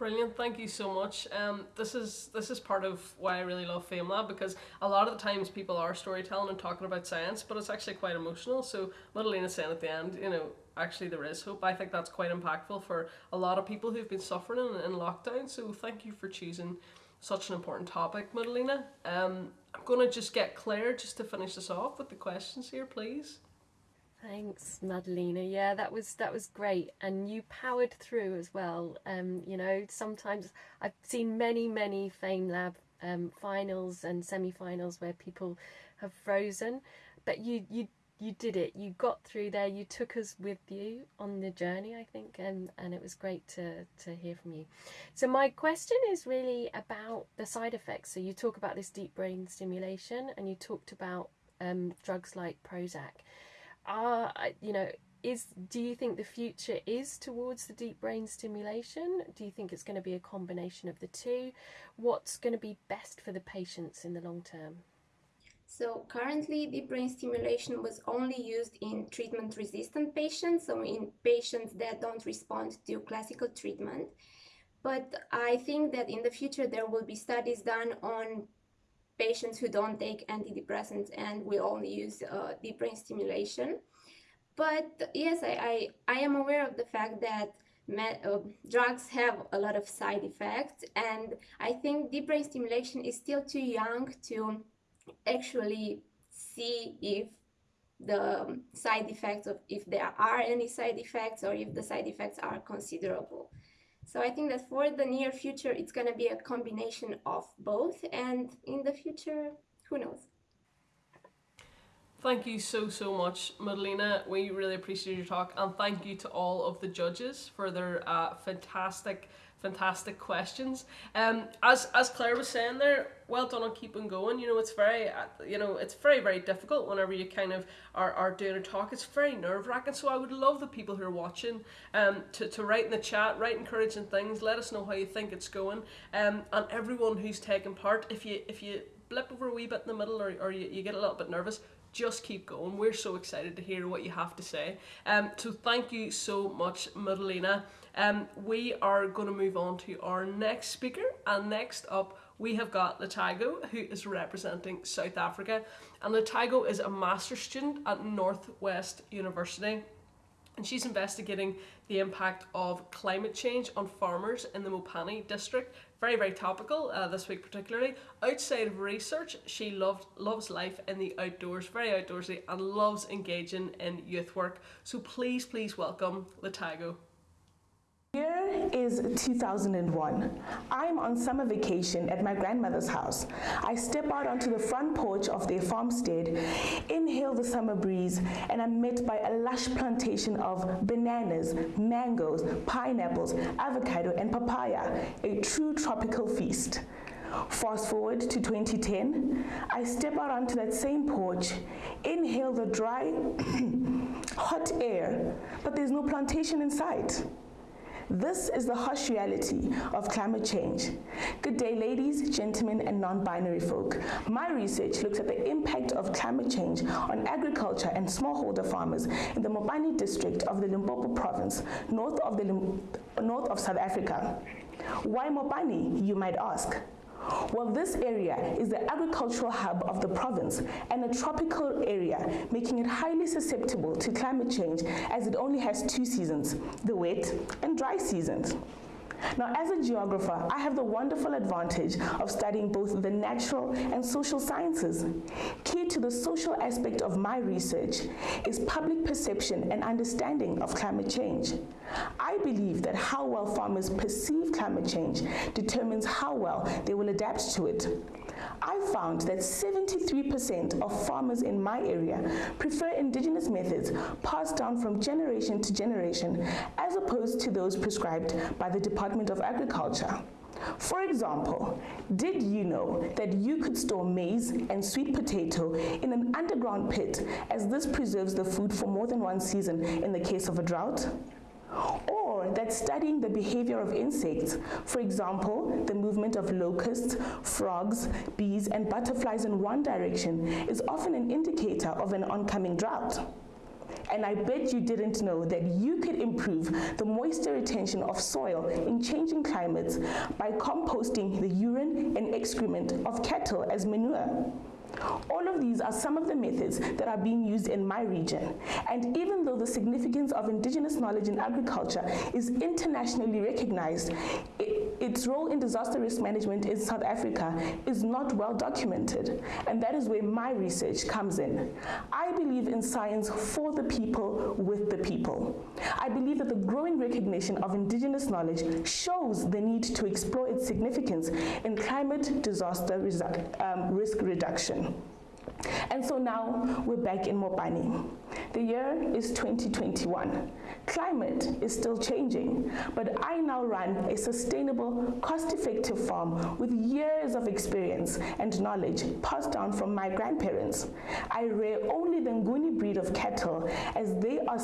Brilliant, thank you so much. Um, this is this is part of why I really love FameLab because a lot of the times people are storytelling and talking about science, but it's actually quite emotional. So Madalina saying at the end, you know, actually there is hope. I think that's quite impactful for a lot of people who've been suffering in, in lockdown. So thank you for choosing such an important topic, Madalina. Um, I'm gonna just get Claire just to finish this off with the questions here, please. Thanks, Madalina. Yeah, that was that was great, and you powered through as well. Um, you know, sometimes I've seen many, many FameLab um, finals and semi-finals where people have frozen, but you you you did it. You got through there. You took us with you on the journey, I think, and and it was great to to hear from you. So my question is really about the side effects. So you talk about this deep brain stimulation, and you talked about um, drugs like Prozac are uh, you know is do you think the future is towards the deep brain stimulation? Do you think it's going to be a combination of the two? What's going to be best for the patients in the long term? So currently deep brain stimulation was only used in treatment resistant patients so in patients that don't respond to classical treatment. But i think that in the future there will be studies done on patients who don't take antidepressants and we only use uh, deep brain stimulation. But yes, I, I, I am aware of the fact that uh, drugs have a lot of side effects, and I think deep brain stimulation is still too young to actually see if the side effects of if there are any side effects or if the side effects are considerable. So I think that for the near future, it's going to be a combination of both. And in the future, who knows? Thank you so, so much, Madalina. We really appreciate your talk, and thank you to all of the judges for their uh, fantastic, fantastic questions. Um, as as Claire was saying there, well done on keeping going. You know, it's very, uh, you know, it's very, very difficult whenever you kind of are, are doing a talk. It's very nerve wracking. So I would love the people who are watching um, to, to write in the chat, write encouraging things. Let us know how you think it's going. Um, and everyone who's taking part, if you if you blip over a wee bit in the middle or, or you, you get a little bit nervous, just keep going. We're so excited to hear what you have to say. Um, so thank you so much, Madalina. Um, we are going to move on to our next speaker, and next up we have got Latago, who is representing South Africa. And Latago is a master's student at Northwest University and she's investigating the impact of climate change on farmers in the Mopani district. Very, very topical uh, this week, particularly. Outside of research, she loved, loves life in the outdoors, very outdoorsy, and loves engaging in youth work. So please, please welcome Latago. Year is 2001. I'm on summer vacation at my grandmother's house. I step out onto the front porch of their farmstead, inhale the summer breeze, and I'm met by a lush plantation of bananas, mangoes, pineapples, avocado, and papaya, a true tropical feast. Fast forward to 2010, I step out onto that same porch, inhale the dry, hot air, but there's no plantation in sight. This is the harsh reality of climate change. Good day, ladies, gentlemen, and non binary folk. My research looks at the impact of climate change on agriculture and smallholder farmers in the Mopani district of the Limpopo province, north of, the north of South Africa. Why Mopani, you might ask? Well, this area is the agricultural hub of the province and a tropical area, making it highly susceptible to climate change as it only has two seasons, the wet and dry seasons. Now, as a geographer, I have the wonderful advantage of studying both the natural and social sciences. Key to the social aspect of my research is public perception and understanding of climate change. I believe that how well farmers perceive climate change determines how well they will adapt to it. I found that 73% of farmers in my area prefer indigenous methods passed down from generation to generation as opposed to those prescribed by the Department of Agriculture. For example, did you know that you could store maize and sweet potato in an underground pit as this preserves the food for more than one season in the case of a drought? Or that studying the behavior of insects, for example, the movement of locusts, frogs, bees, and butterflies in one direction, is often an indicator of an oncoming drought. And I bet you didn't know that you could improve the moisture retention of soil in changing climates by composting the urine and excrement of cattle as manure. All of these are some of the methods that are being used in my region. And even though the significance of indigenous knowledge in agriculture is internationally recognized, it, its role in disaster risk management in South Africa is not well documented. And that is where my research comes in. I believe in science for the people, with the people. I believe that the growing recognition of indigenous knowledge shows the need to explore its significance in climate disaster um, risk reduction. And so now we're back in Mopani. The year is 2021. Climate is still changing, but I now run a sustainable, cost effective farm with years of experience and knowledge passed down from my grandparents. I rear only the Nguni breed of cattle as they are,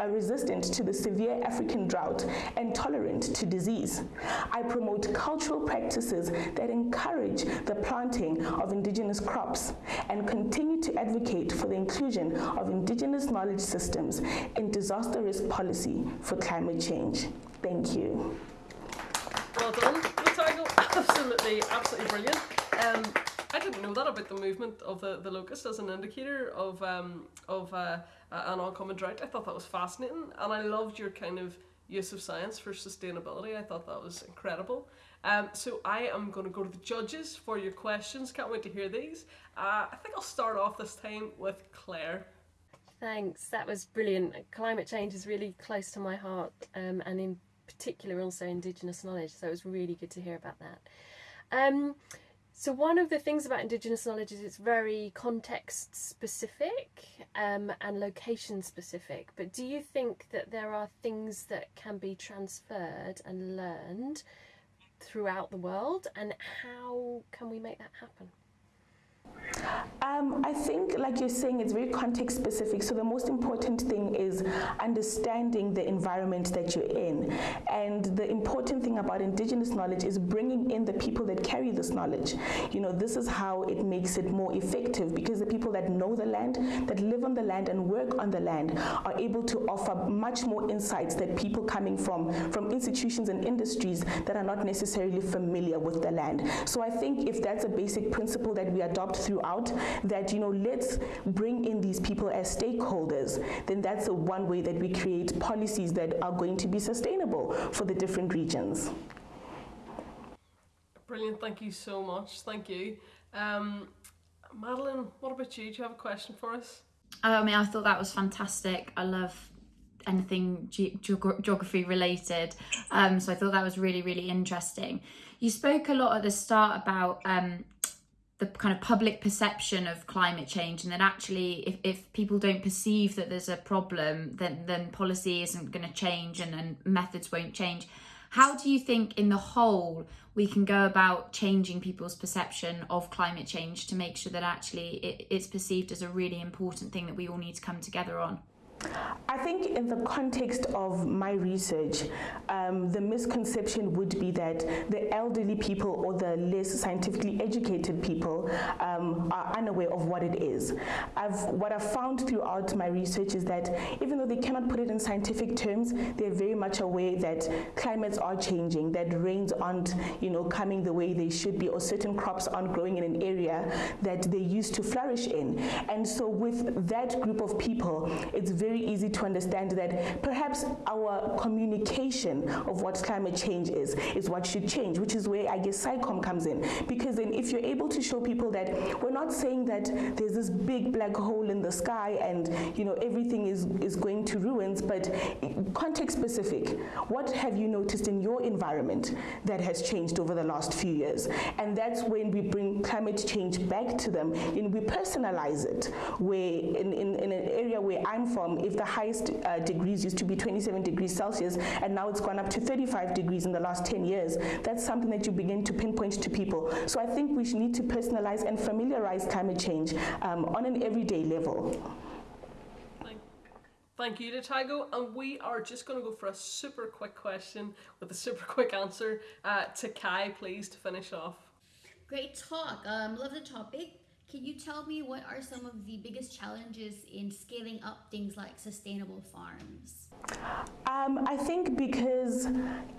are resistant to the severe African drought and tolerant to disease. I promote cultural practices that encourage the planting of indigenous crops and continue to advocate for the inclusion of indigenous knowledge systems in disaster risk policy for climate change. Thank you. Well done, Latago. Absolutely, absolutely brilliant. Um, I didn't know that about the movement of the, the locust as an indicator of um, of uh, an oncoming drought. I thought that was fascinating, and I loved your kind of use of science for sustainability. I thought that was incredible. Um, so I am going to go to the judges for your questions. Can't wait to hear these. Uh, I think I'll start off this time with Claire. Thanks, that was brilliant. Climate change is really close to my heart, um, and in particular also Indigenous knowledge, so it was really good to hear about that. Um, So one of the things about Indigenous knowledge is it's very context specific um, and location specific. But do you think that there are things that can be transferred and learned throughout the world, and how can we make that happen? Um, I think, like you're saying, it's very context specific. So the most important thing is understanding the environment that you're in. And the important thing about Indigenous knowledge is bringing in the people that carry this knowledge. You know, this is how it makes it more effective because the people that know the land, that live on the land and work on the land are able to offer much more insights that people coming from, from institutions and industries that are not necessarily familiar with the land. So I think if that's a basic principle that we adopt throughout that you know let's bring in these people as stakeholders. Then that's the one way that we create policies that are going to be sustainable for the different regions. Brilliant. Thank you so much. Thank you. Um, madeline what about you? Do you have a question for us? Oh, i mean i thought that was fantastic. I love anything ge- geography related um, so i thought that was really really interesting. You spoke a lot at the start about um, the kind of public perception of climate change and that actually if, if people don't perceive that there's a problem then then policy isn't going to change and, and methods won't change. How do you think in the whole we can go about changing people's perception of climate change to make sure that actually it, it's perceived as a really important thing that we all need to come together on I think in the context of my research, um, the misconception would be that the elderly people or the less scientifically educated people um, are unaware of what it is. I've, what I've found throughout my research is that even though they cannot put it in scientific terms, they're very much aware that climates are changing, that rains aren't, you know, coming the way they should be, or certain crops aren't growing in an area that they used to flourish in. And so with that group of people, it's very very easy to understand that perhaps our communication of what climate change is, is what should change, which is where I guess SciComm comes in. Because then if you're able to show people that we're not saying that there's this big black hole in the sky and you know everything is, is going to ruins, but context specific, what have you noticed in your environment that has changed over the last few years? And that's when we bring climate change back to them and we personalize it, where in, in, in an area where I'm from, if the highest uh, degrees used to be 27 degrees Celsius and now it's gone up to 35 degrees in the last 10 years, that's something that you begin to pinpoint to people. So I think we need to personalize and familiarize climate change um, on an everyday level. Thank you to Tago, and we are just going to go for a super quick question with a super quick answer uh, to Kai, please, to finish off. Great talk. Um, love the topic. Can you tell me what are some of the biggest challenges in scaling up things like sustainable farms? Um, I think because,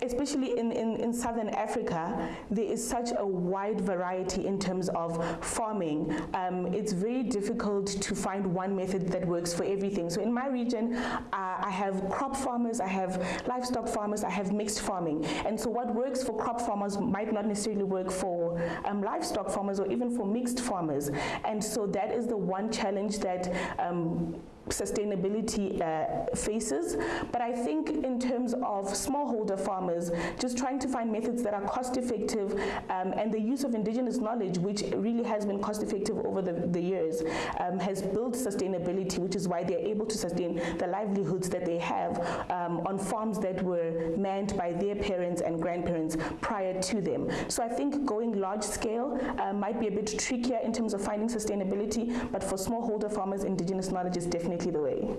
especially in, in, in, Southern Africa, there is such a wide variety in terms of farming. Um, it's very difficult to find one method that works for everything. So in my region, uh, I have crop farmers, I have livestock farmers, I have mixed farming. And so what works for crop farmers might not necessarily work for um, livestock farmers or even for mixed farmers. And so that is the one challenge that um, sustainability uh, faces. But I think in terms of smallholder farmers, just trying to find methods that are cost effective um, and the use of indigenous knowledge, which really has been cost effective over the, the years, um, has built sustainability, which is why they're able to sustain the livelihoods that they have um, on farms that were manned by their parents and grandparents prior to them. So I think going large scale uh, might be a bit trickier in terms of finding sustainability, but for smallholder farmers, indigenous knowledge is definitely definitely the way.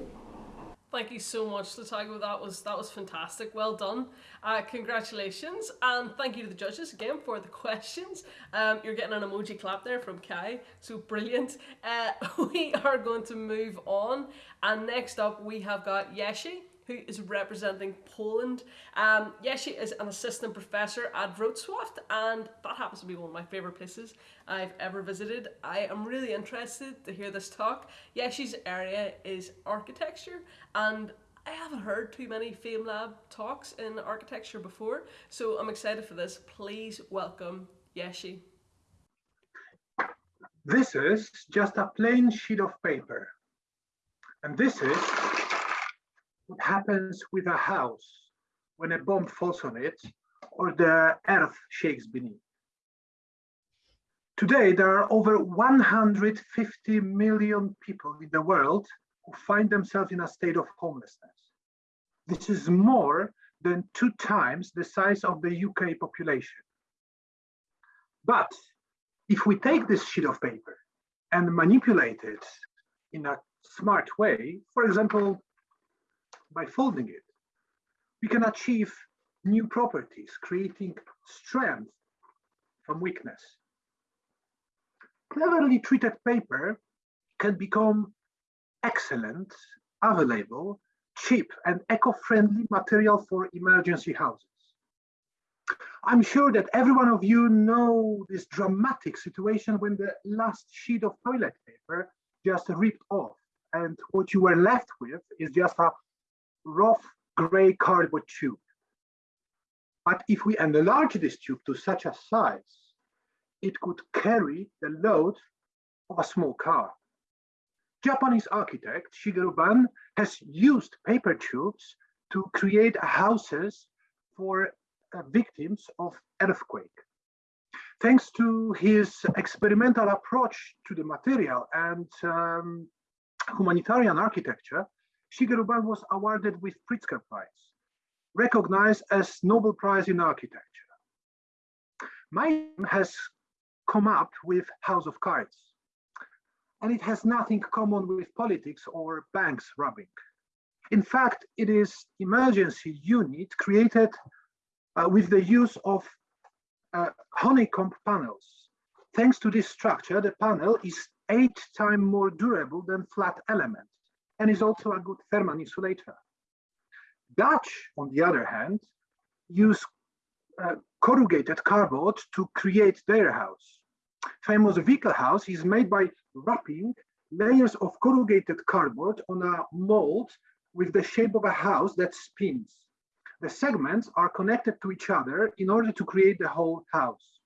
Thank you so much, Latago. That was that was fantastic. Well done. Uh, congratulations, and thank you to the judges again for the questions. Um, you're getting an emoji clap there from Kai, so brilliant. Uh, we are going to move on, and next up we have got Yeshi who is representing Poland. Um, yeah, she is an assistant professor at Wrocław, and that happens to be one of my favourite places I've ever visited. I am really interested to hear this talk. Yeshi's area is architecture, and I haven't heard too many FameLab talks in architecture before, so I'm excited for this. Please welcome Yeshi. This is just a plain sheet of paper. And this is what happens with a house when a bomb falls on it or the earth shakes beneath. Today, there are over 150 million people in the world who find themselves in a state of homelessness. This is more than two times the size of the UK population. But if we take this sheet of paper and manipulate it in a smart way, for example, by folding it, we can achieve new properties, creating strength from weakness. Cleverly treated paper can become excellent, available, cheap, and eco-friendly material for emergency houses. I'm sure that every one of you know this dramatic situation when the last sheet of toilet paper just ripped off and what you were left with is just a rough gray cardboard tube. But if we enlarge this tube to such a size, it could carry the load of a small car. Japanese architect Shigeru Ban has used paper tubes to create houses for uh, victims of earthquake. Thanks to his experimental approach to the material and um, humanitarian architecture, Shigeru Ban was awarded with Pritzker Prize, recognized as Nobel Prize in Architecture. My has come up with House of Cards, and it has nothing common with politics or banks robbing. In fact, it is emergency unit created uh, with the use of uh, honeycomb panels. Thanks to this structure, the panel is eight times more durable than flat element and is also a good thermal insulator. Dutch, on the other hand, use uh, corrugated cardboard to create their house. Famous Wikkel house is made by wrapping layers of corrugated cardboard on a mold with the shape of a house that spins. The segments are connected to each other in order to create the whole house.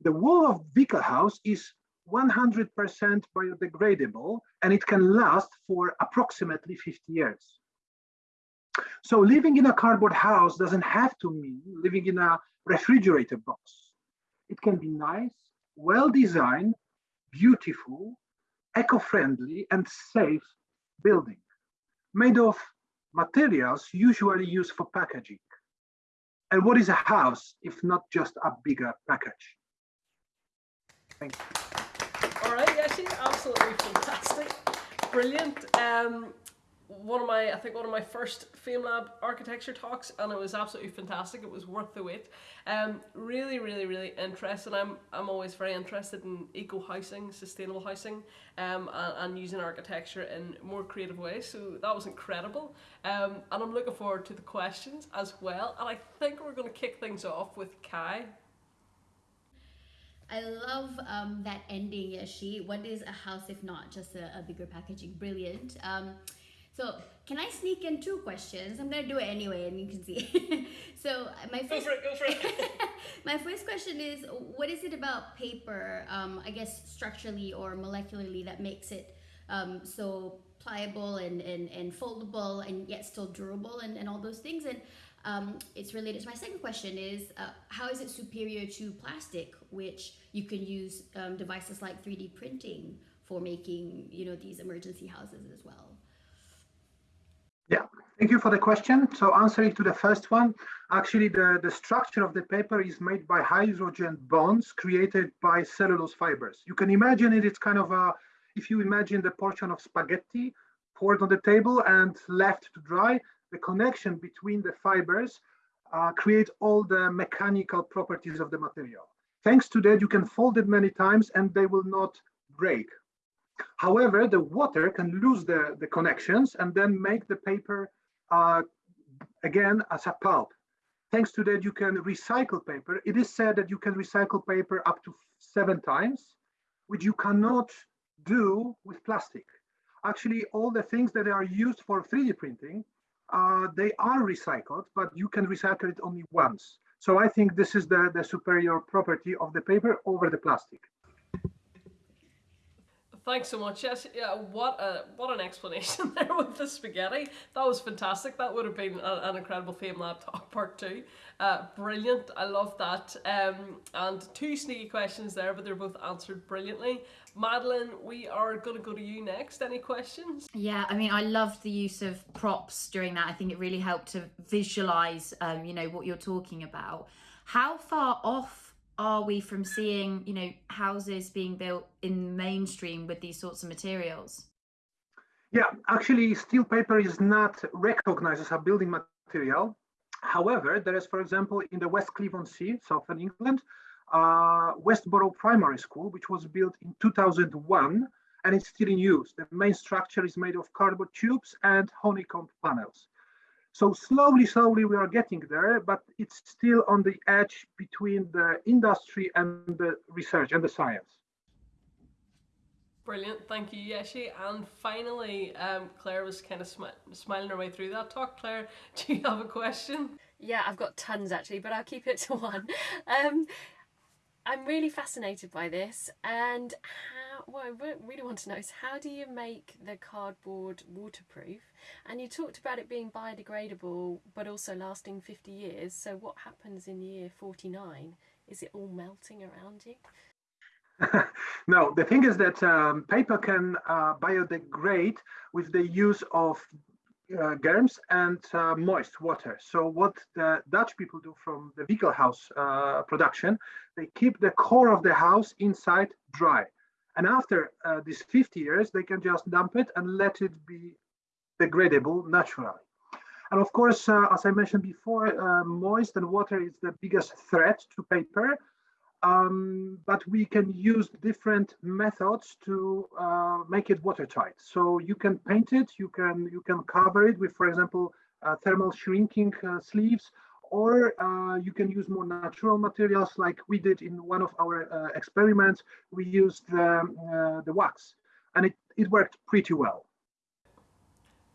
The wall of Wikkel house is 100% biodegradable and it can last for approximately 50 years. So living in a cardboard house doesn't have to mean living in a refrigerator box. It can be nice, well-designed, beautiful, eco-friendly and safe building made of materials usually used for packaging. And what is a house if not just a bigger package? Thank you. Absolutely fantastic. Brilliant. Um, one of my, I think one of my first FameLab architecture talks, and it was absolutely fantastic. It was worth the wait. Um, really, really, really interested. I'm, I'm always very interested in eco housing, sustainable housing, um, and, and using architecture in more creative ways. So that was incredible. Um, and I'm looking forward to the questions as well. And I think we're going to kick things off with Kai. I love um, that ending, Yashi. What is a house if not just a, a bigger packaging? Brilliant. Um, so can I sneak in two questions? I'm gonna do it anyway, and you can see. so my first, go for it, go for it. my first question is, what is it about paper? Um, I guess structurally or molecularly that makes it um, so pliable and, and, and foldable and yet still durable and, and all those things. And um, it's related to my second question is uh, how is it superior to plastic, which you can use um, devices like 3D printing for making you know these emergency houses as well. Yeah, thank you for the question. So answering to the first one, actually the, the structure of the paper is made by hydrogen bonds created by cellulose fibers. You can imagine it, it's kind of a, if you imagine the portion of spaghetti poured on the table and left to dry, the connection between the fibers uh, create all the mechanical properties of the material. Thanks to that, you can fold it many times and they will not break However, the water can lose the, the connections and then make the paper uh, again as a pulp. Thanks to that, you can recycle paper. It is said that you can recycle paper up to seven times, which you cannot do with plastic. Actually, all the things that are used for 3D printing, uh, they are recycled, but you can recycle it only once. So I think this is the, the superior property of the paper over the plastic Thanks so much. Yes, yeah. What a what an explanation there with the spaghetti. That was fantastic. That would have been a, an incredible FameLab talk part two. Uh, brilliant. I love that. Um, and two sneaky questions there, but they're both answered brilliantly. Madeline, we are going to go to you next. Any questions? Yeah, I mean, I loved the use of props during that. I think it really helped to visualize, um, you know, what you're talking about. How far off are we from seeing, you know, houses being built in mainstream with these sorts of materials? Yeah, actually, steel paper is not recognized as a building material. However, there is, for example, in the Westcliff-on-Sea, southern England, uh, Westborough Primary School, which was built in 2001 and it's still in use. The main structure is made of cardboard tubes and honeycomb panels. So slowly, slowly we are getting there, but it's still on the edge between the industry and the research and the science. Brilliant, thank you, Yeshi. And finally, um, Claire was kind of smi smiling her way through that talk. Claire, do you have a question? Yeah, I've got tons actually, but I'll keep it to one. Um, I'm really fascinated by this, and how, what I really want to know is how do you make the cardboard waterproof? And you talked about it being biodegradable, but also lasting 50 years. So what happens in year 49? Is it all melting around you? no, the thing is that um, paper can uh, biodegrade with the use of uh, germs and uh, moist water. So what the Dutch people do from the house uh, production, they keep the core of the house inside dry. And after uh, these 50 years, they can just dump it and let it be degradable naturally. And of course, uh, as I mentioned before, uh, moist and water is the biggest threat to paper um, but we can use different methods to uh, make it watertight. So you can paint it, you can you can cover it with, for example, uh, thermal shrinking uh, sleeves, or uh, you can use more natural materials like we did in one of our uh, experiments. We used the, uh, the wax, and it, it worked pretty well.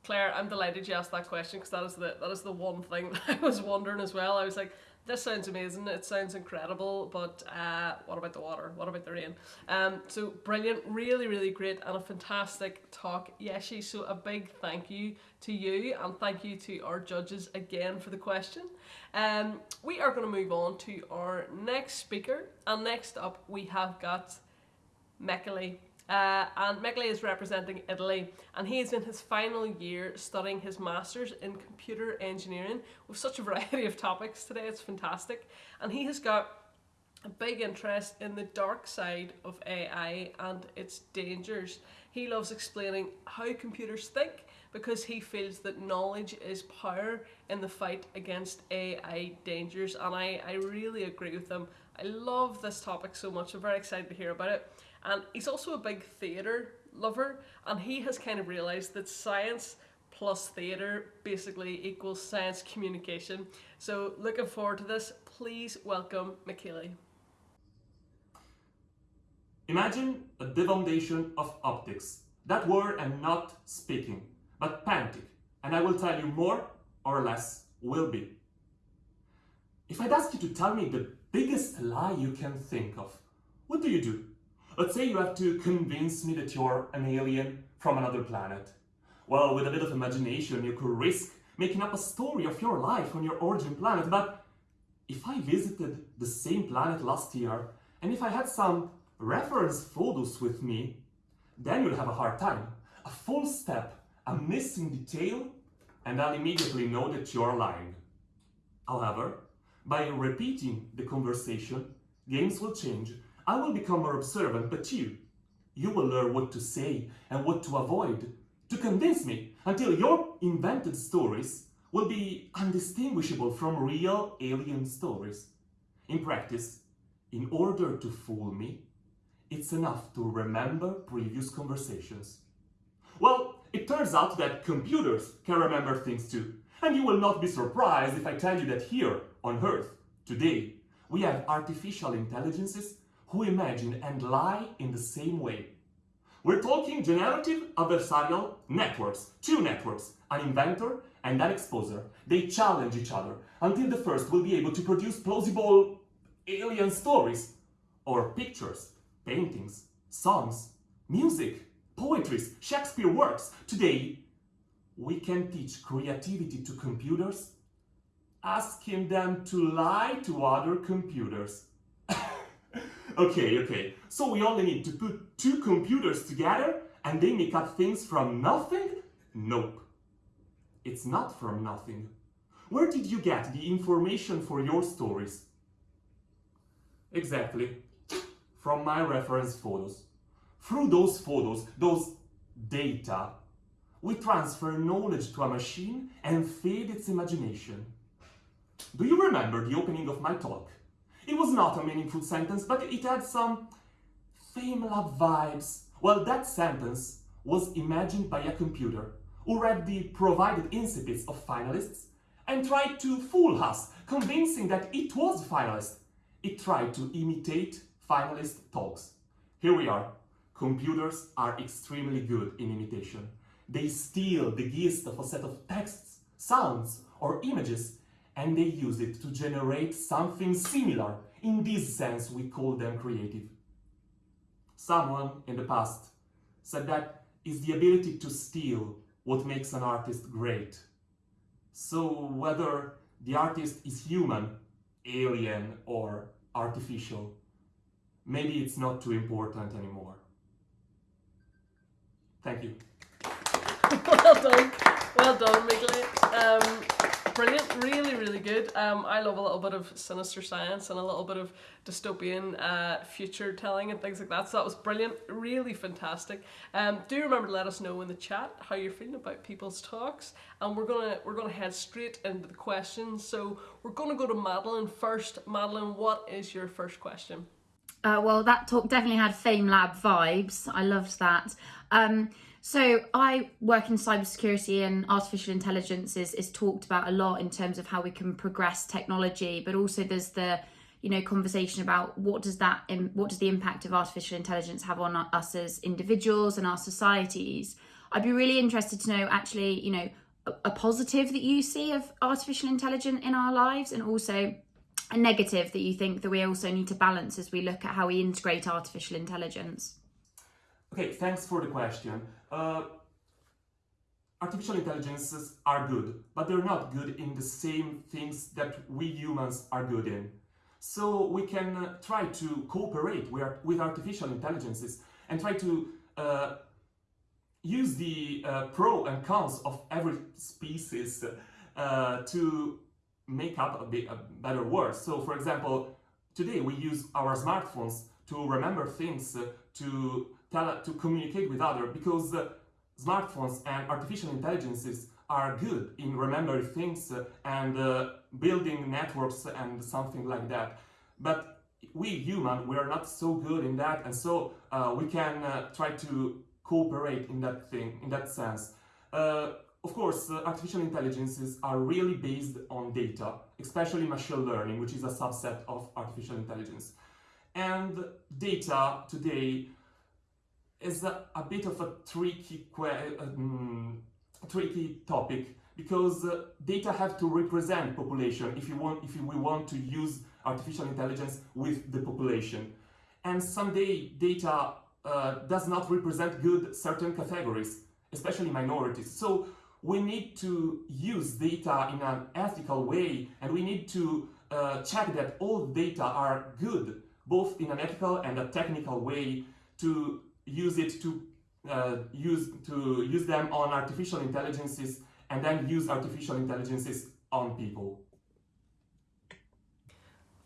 Claire, I'm delighted you asked that question because that is the that is the one thing that I was wondering as well. I was like, this sounds amazing, it sounds incredible, but uh, what about the water? What about the rain? Um, so brilliant, really, really great, and a fantastic talk, Yeshi. So a big thank you to you, and thank you to our judges again for the question. Um, we are going to move on to our next speaker, and next up we have got Michele uh, and Michele is representing Italy and he is in his final year studying his Masters in Computer Engineering with such a variety of topics today, it's fantastic. And he has got a big interest in the dark side of AI and its dangers. He loves explaining how computers think because he feels that knowledge is power in the fight against AI dangers and I, I really agree with him. I love this topic so much, I'm very excited to hear about it. And he's also a big theatre lover, and he has kind of realised that science plus theatre basically equals science communication. So looking forward to this. Please welcome Michele. Imagine a defoundation of optics. That word I'm not speaking, but pantic, and I will tell you more or less will be. If I'd ask you to tell me the biggest lie you can think of, what do you do? Let's say you have to convince me that you're an alien from another planet. Well, with a bit of imagination, you could risk making up a story of your life on your origin planet, but if I visited the same planet last year, and if I had some reference photos with me, then you'll have a hard time. A full step, a missing detail, and I'll immediately know that you're lying. However, by repeating the conversation, games will change I will become more observant, but you, you will learn what to say and what to avoid to convince me until your invented stories will be undistinguishable from real alien stories. In practice, in order to fool me, it's enough to remember previous conversations. Well, it turns out that computers can remember things too. And you will not be surprised if I tell you that here on Earth, today, we have artificial intelligences who imagine and lie in the same way. We're talking generative adversarial networks, two networks, an inventor and an exposer. They challenge each other until the first will be able to produce plausible alien stories or pictures, paintings, songs, music, poetries, Shakespeare works. Today, we can teach creativity to computers, asking them to lie to other computers. Okay, okay, so we only need to put two computers together and they make up things from nothing? Nope. It's not from nothing. Where did you get the information for your stories? Exactly. From my reference photos. Through those photos, those data, we transfer knowledge to a machine and feed its imagination. Do you remember the opening of my talk? It was not a meaningful sentence, but it had some FameLab vibes. Well, that sentence was imagined by a computer who read the provided incipits of finalists and tried to fool us, convincing that it was finalist. It tried to imitate finalist talks. Here we are. Computers are extremely good in imitation. They steal the gist of a set of texts, sounds, or images, and they use it to generate something similar. In this sense, we call them creative. Someone in the past said that is the ability to steal what makes an artist great. So whether the artist is human, alien, or artificial, maybe it's not too important anymore. Thank you. well done. Well done, Miglet. Um, brilliant. Really, really good. Um, I love a little bit of sinister science and a little bit of dystopian uh, future telling and things like that. So that was brilliant. Really fantastic. Um, do remember to let us know in the chat how you're feeling about people's talks. And we're gonna we're gonna head straight into the questions. So we're gonna go to Madeline first. Madeline, what is your first question? Uh, well, that talk definitely had FameLab vibes. I loved that. Um, so I work in cybersecurity and artificial intelligence is, is talked about a lot in terms of how we can progress technology, but also there's the you know conversation about what does that what does the impact of artificial intelligence have on us as individuals and our societies. I'd be really interested to know actually you know a, a positive that you see of artificial intelligence in our lives and also a negative that you think that we also need to balance as we look at how we integrate artificial intelligence. Okay, thanks for the question. Uh, artificial intelligences are good, but they're not good in the same things that we humans are good in. So we can uh, try to cooperate with, artificial intelligences and try to uh, use the uh, pro and cons of every species uh, to make up a, bit, a better world. So for example, today we use our smartphones to remember things, uh, to tell, to communicate with others because uh, smartphones and artificial intelligences are good in remembering things uh, and uh, building networks and something like that. But we human, we are not so good in that, and so we can try to cooperate in that thing, in that sense. Uh, of course, uh, artificial intelligences are really based on data, especially machine learning, which is a subset of artificial intelligence. And data today is a, a bit of a tricky, um, tricky topic because uh, data have to represent population if you want if we want to use artificial intelligence with the population. And someday data uh, does not represent good certain categories especially minorities. So we need to use data in an ethical way and we need to uh, check that all data are good both in an ethical and a technical way to use it to uh, use to use them on artificial intelligences and then use artificial intelligences on people.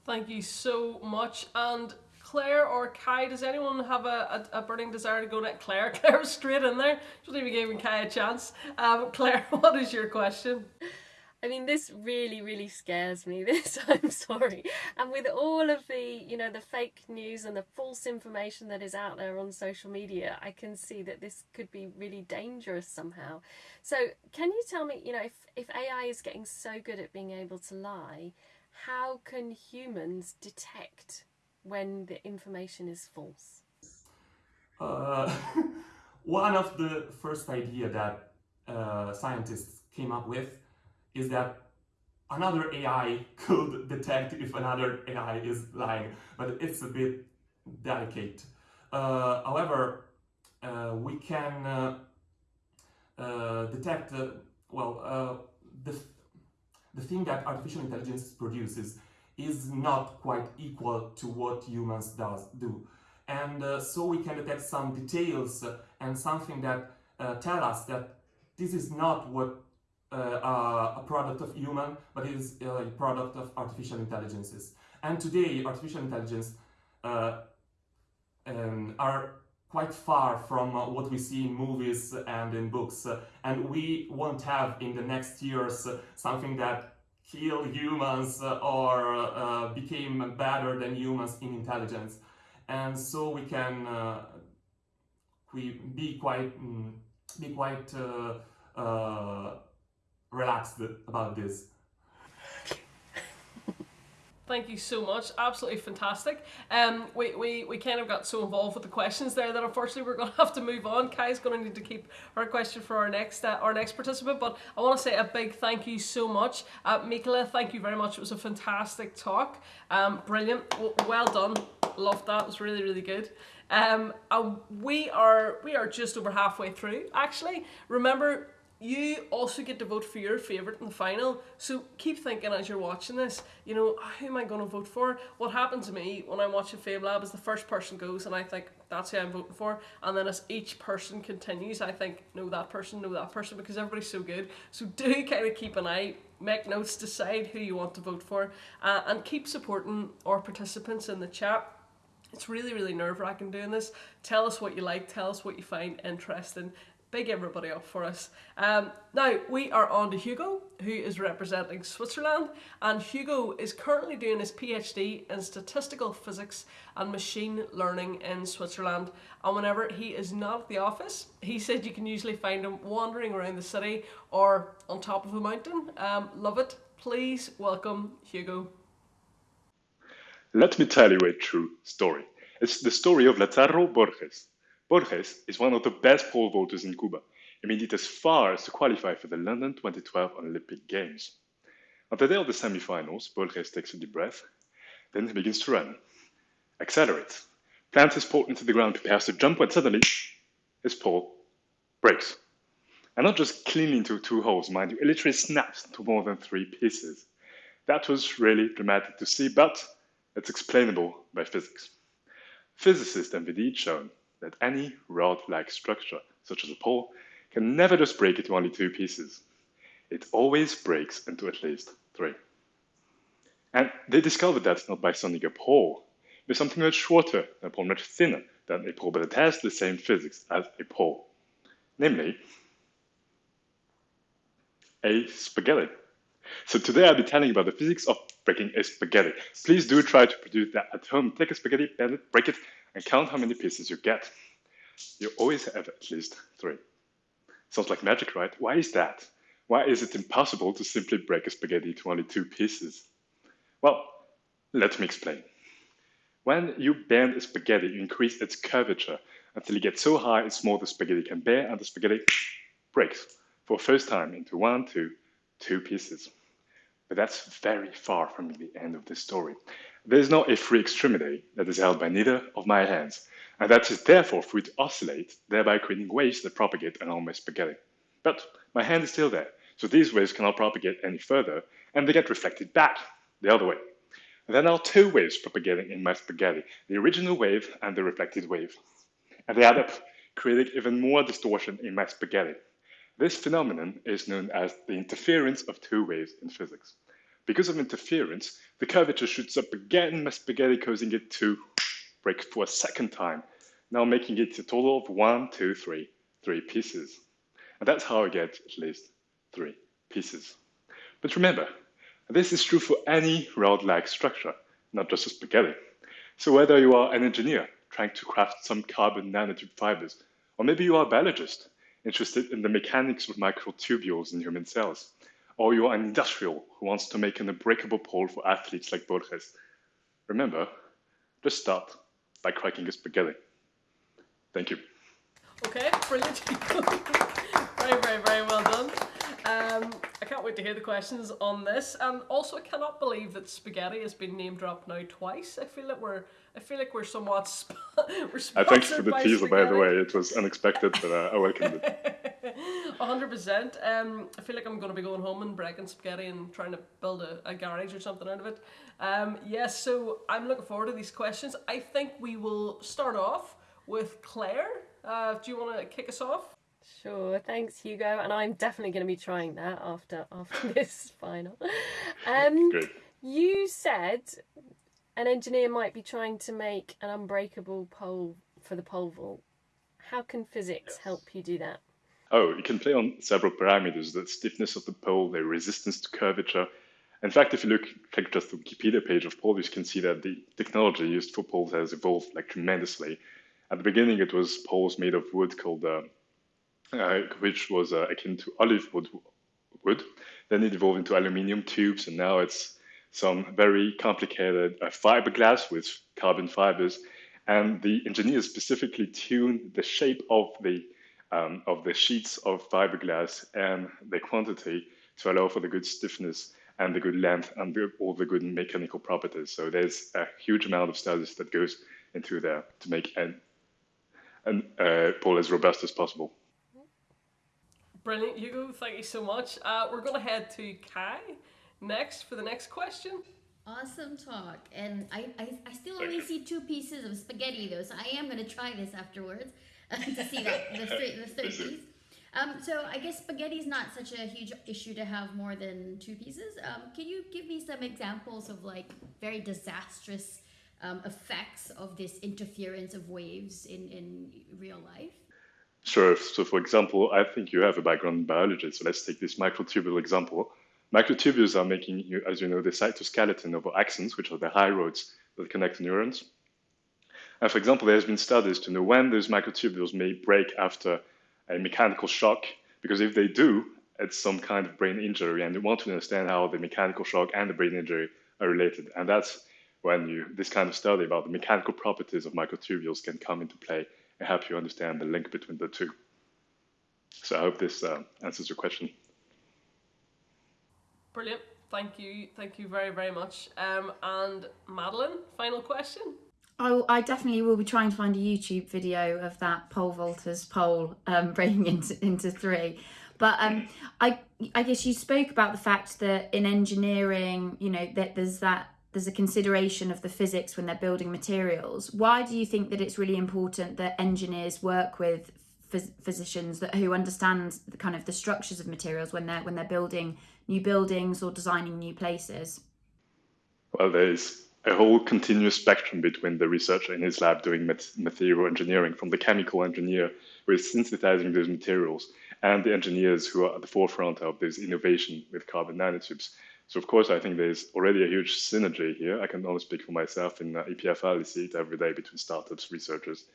Thank you so much. And Claire or Kai, does anyone have a, a, a burning desire to go next? Claire, Claire was straight in there. Just even giving Kai a chance. Um, Claire, what is your question? I mean, this really, really scares me. This, I'm sorry. And with all of the, you know, the fake news and the false information that is out there on social media, I can see that this could be really dangerous somehow. So, can you tell me, you know, if, if AI is getting so good at being able to lie, how can humans detect when the information is false? Uh, one of the first idea that uh, scientists came up with is that another AI could detect if another AI is lying, but it's a bit delicate. Uh, however, uh, we can uh, uh, detect, uh, well, the, the thing that artificial intelligence produces is not quite equal to what humans does do. And so we can detect some details and something that tell us that this is not what uh, a product of human, but it is a product of artificial intelligences. And today, artificial intelligence uh, um, are quite far from uh, what we see in movies and in books. and we won't have in the next years something that kill humans or uh, became better than humans in intelligence. And so we can uh, we be quite mm, be quite uh, relaxed about this. Thank you so much. Absolutely fantastic. Um, we, we, we kind of got so involved with the questions there that unfortunately we're going to have to move on. Kai's going to need to keep her question for our next uh, our next participant. But I want to say a big thank you so much. Uh, thank you very much. It was a fantastic talk. Um, brilliant. Well done. Loved that. It was really, really good. Um, we are we are just over halfway through actually. Remember you also get to vote for your favourite in the final. So keep thinking as you're watching this, you know, who am I going to vote for? What happens to me when I'm watching FameLab is the first person goes and I think that's who I'm voting for. And then as each person continues, I think, no, that person, no, that person, because everybody's so good. So do kind of keep an eye, make notes, decide who you want to vote for, uh, and keep supporting our participants in the chat. It's really, really nerve wracking doing this. Tell us what you like, tell us what you find interesting, big everybody up for us. Um, now we are on to Hugo, who is representing Switzerland, and Hugo is currently doing his PhD in statistical physics and machine learning in Switzerland. And whenever he is not at the office, he said you can usually find him wandering around the city or on top of a mountain. Um, love it. Please welcome Hugo. Let me tell you a true story. It's the story of Lazaro Borges, Borges is one of the best pole vaulters in Cuba and made it as far as to qualify for the London 2012 Olympic Games. On the day of the semifinals, Borges takes a deep breath, then he begins to run, accelerates, plants his pole into the ground, prepares to jump when suddenly his pole breaks. And not just cleanly into two holes, mind you, it literally snaps into more than three pieces. That was really dramatic to see, but it's explainable by physics. Physicist indeed shown that any rod-like structure, such as a pole, can never just break into only two pieces. It always breaks into at least three. And they discovered that not by sending a pole, but something much shorter, a pole much thinner than a pole, but it has the same physics as a pole. Namely, a spaghetti. So today I'll be telling you about the physics of breaking a spaghetti. Please do try to produce that at home. Take a spaghetti, bend it, break it, and count how many pieces you get. You always have at least three. Sounds like magic, right? Why is that? Why is it impossible to simply break a spaghetti into only two pieces? Well, let me explain. When you bend a spaghetti, you increase its curvature until it gets so high it's more the spaghetti can bear, and the spaghetti breaks for the first time into one, two, two pieces. But that's very far from the end of the story. There is not a free extremity that is held by neither of my hands, and that is therefore free to oscillate, thereby creating waves that propagate along my spaghetti. But my hand is still there, so these waves cannot propagate any further, and they get reflected back the other way. There are two waves propagating in my spaghetti, the original wave and the reflected wave. And they add up, creating even more distortion in my spaghetti. This phenomenon is known as the interference of two waves in physics. Because of interference, the curvature shoots up again my spaghetti, causing it to break for a second time, now making it a total of one, two, three, three pieces. And that's how I get at least three pieces. But remember, this is true for any rod-like structure, not just a spaghetti. So whether you are an engineer trying to craft some carbon nanotube fibers, or maybe you are a biologist interested in the mechanics of microtubules in human cells, or you're an industrial who wants to make an unbreakable pole for athletes like Borges. Remember, just start by cracking a spaghetti. Thank you. Okay, brilliant. very, very, very well done. Um, I can't wait to hear the questions on this. And also, I cannot believe that spaghetti has been name dropped now twice. I feel like we're, I feel like we're somewhat, sp- we're sponsored Uh, thanks for the by teaser, by the way. It was unexpected, but uh, I welcomed it. A hundred percent. Um, I feel like I'm gonna be going home and breaking spaghetti and trying to build a, a garage or something out of it. Um, yes, so I'm looking forward to these questions. I think we will start off with Claire. Uh, do you want to kick us off? Sure, thanks Hugo, and I'm definitely going to be trying that after after this final. Um, Great. you said an engineer might be trying to make an unbreakable pole for the pole vault. How can physics help you do that? Oh, you can play on several parameters, the stiffness of the pole, the resistance to curvature. In fact, if you look click just the Wikipedia page of poles, you can see that the technology used for poles has evolved like tremendously. At the beginning, it was poles made of wood called, uh, uh, which was uh, akin to olive wood, wood. Then it evolved into aluminium tubes, and now it's some very complicated uh, fiberglass with carbon fibers. And the engineers specifically tuned the shape of the um, of the sheets of fiberglass and the quantity to allow for the good stiffness and the good length and the, all the good mechanical properties. So there's a huge amount of studies that goes into there to make an, an uh, pole as robust as possible. Brilliant, Hugo. Thank you so much. Uh, we're gonna head to Kai next for the next question. Awesome talk. And I, I, I still only see two pieces of spaghetti though, so I am going to try this afterwards to see that the, third, the piece. Um, so I guess spaghetti is not such a huge issue to have more than two pieces. Um, can you give me some examples of like very disastrous um, effects of this interference of waves in, in real life? Sure. So, for example, I think you have a background in biology. So let's take this microtubule example. Microtubules are making, you, as you know, the cytoskeleton of our axons, which are the high roads that connect neurons. And for example, there's been studies to know when those microtubules may break after a mechanical shock, because if they do, it's some kind of brain injury, and you want to understand how the mechanical shock and the brain injury are related. And that's when you this kind of study about the mechanical properties of microtubules can come into play and help you understand the link between the two. So I hope this uh, answers your question. Brilliant. Thank you. Thank you very, very much. Um, and Madalina, final question. I, I definitely will be trying to find a YouTube video of that pole vaulter's pole um, breaking into, into three. But um, I I guess you spoke about the fact that in engineering, you know, that there's that there's a consideration of the physics when they're building materials. Why do you think that it's really important that engineers work with phys- physicians that who understand the kind of the structures of materials when they're when they're building new buildings or designing new places? Well, there's a whole continuous spectrum between the researcher in his lab doing material engineering, from the chemical engineer who is synthesizing those materials, and the engineers who are at the forefront of this innovation with carbon nanotubes. So, of course, I think there's already a huge synergy here. I can only speak for myself in uh, EPFL, I see it every day between startups, researchers.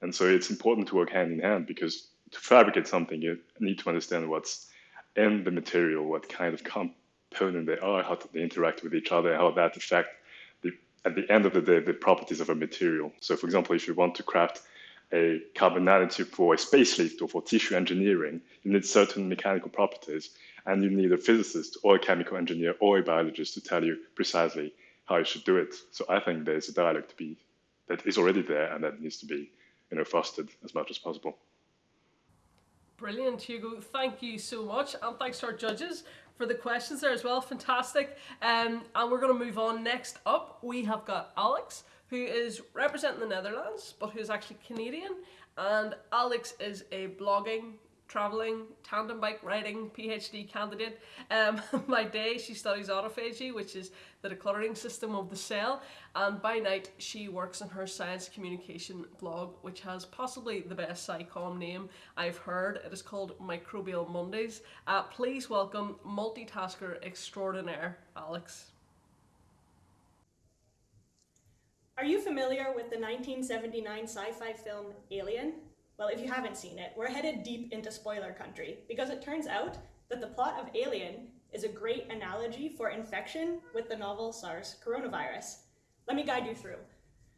And so it's important to work hand in hand because to fabricate something, you need to understand what's in the material, what kind of component they are, how they interact with each other, how that affect the, at the end of the day the properties of a material. So, for example, if you want to craft a carbon nanotube for a space lift or for tissue engineering, you need certain mechanical properties, and you need a physicist or a chemical engineer or a biologist to tell you precisely how you should do it. So, I think there's a dialogue to be that is already there and that needs to be, you know, fostered as much as possible. Brilliant, Hugo. Thank you so much. And thanks to our judges for the questions there as well. Fantastic. Um, and we're going to move on. Next up, we have got Alex, who is representing the Netherlands, but who's actually Canadian. And Alex is a blogging, traveling, tandem bike riding PhD candidate. Um, by day, she studies autophagy, which is the decluttering system of the cell. And by night, she works on her science communication blog, which has possibly the best SciComm name I've heard. It is called Microbial Mondays. Uh, please welcome multitasker extraordinaire, Alex. Are you familiar with the 1979 sci fi film Alien? Well, if you haven't seen it, we're headed deep into spoiler country because it turns out that the plot of Alien is a great analogy for infection with the novel SARS coronavirus. Let me guide you through.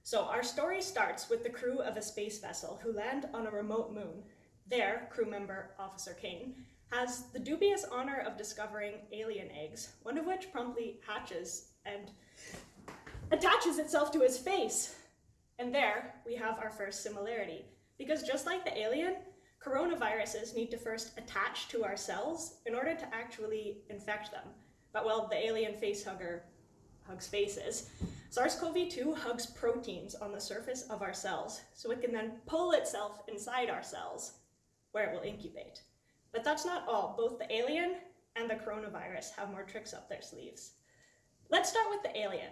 So, our story starts with the crew of a space vessel who land on a remote moon. There, crew member Officer Kane has the dubious honor of discovering alien eggs, one of which promptly hatches and attaches itself to his face. And there we have our first similarity. Because just like the alien, coronaviruses need to first attach to our cells in order to actually infect them. But well, the alien face hugger hugs faces. SARS-CoV-2 hugs proteins on the surface of our cells, so it can then pull itself inside our cells, where it will incubate. But that's not all. Both the alien and the coronavirus have more tricks up their sleeves. Let's start with the alien.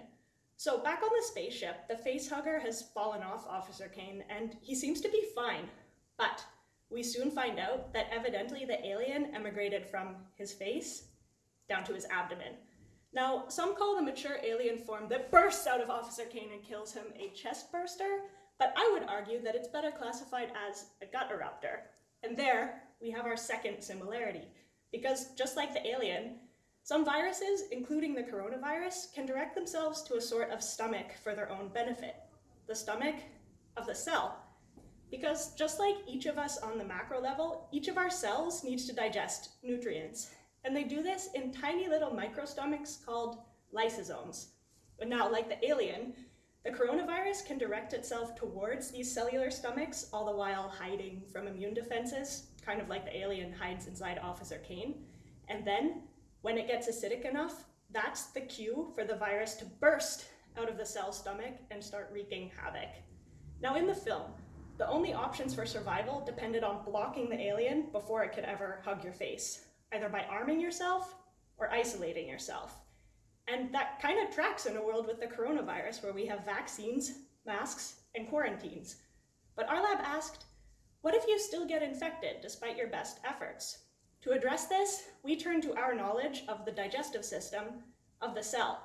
So back on the spaceship, the facehugger has fallen off Officer Kane, and he seems to be fine. But we soon find out that evidently the alien emigrated from his face down to his abdomen. Now, some call the mature alien form that bursts out of Officer Kane and kills him a chest burster, but I would argue that it's better classified as a gut eruptor. And there, we have our second similarity, because just like the alien, some viruses, including the coronavirus, can direct themselves to a sort of stomach for their own benefit, the stomach of the cell. Because just like each of us on the macro level, each of our cells needs to digest nutrients. And they do this in tiny little microstomachs called lysosomes. But now, like the alien, the coronavirus can direct itself towards these cellular stomachs, all the while hiding from immune defenses, kind of like the alien hides inside Officer Kane. And then, when it gets acidic enough, that's the cue for the virus to burst out of the cell stomach and start wreaking havoc. Now, in the film, the only options for survival depended on blocking the alien before it could ever hug your face either by arming yourself or isolating yourself. And that kind of tracks in a world with the coronavirus where we have vaccines, masks, and quarantines. But our lab asked, what if you still get infected despite your best efforts? To address this, we turn to our knowledge of the digestive system of the cell.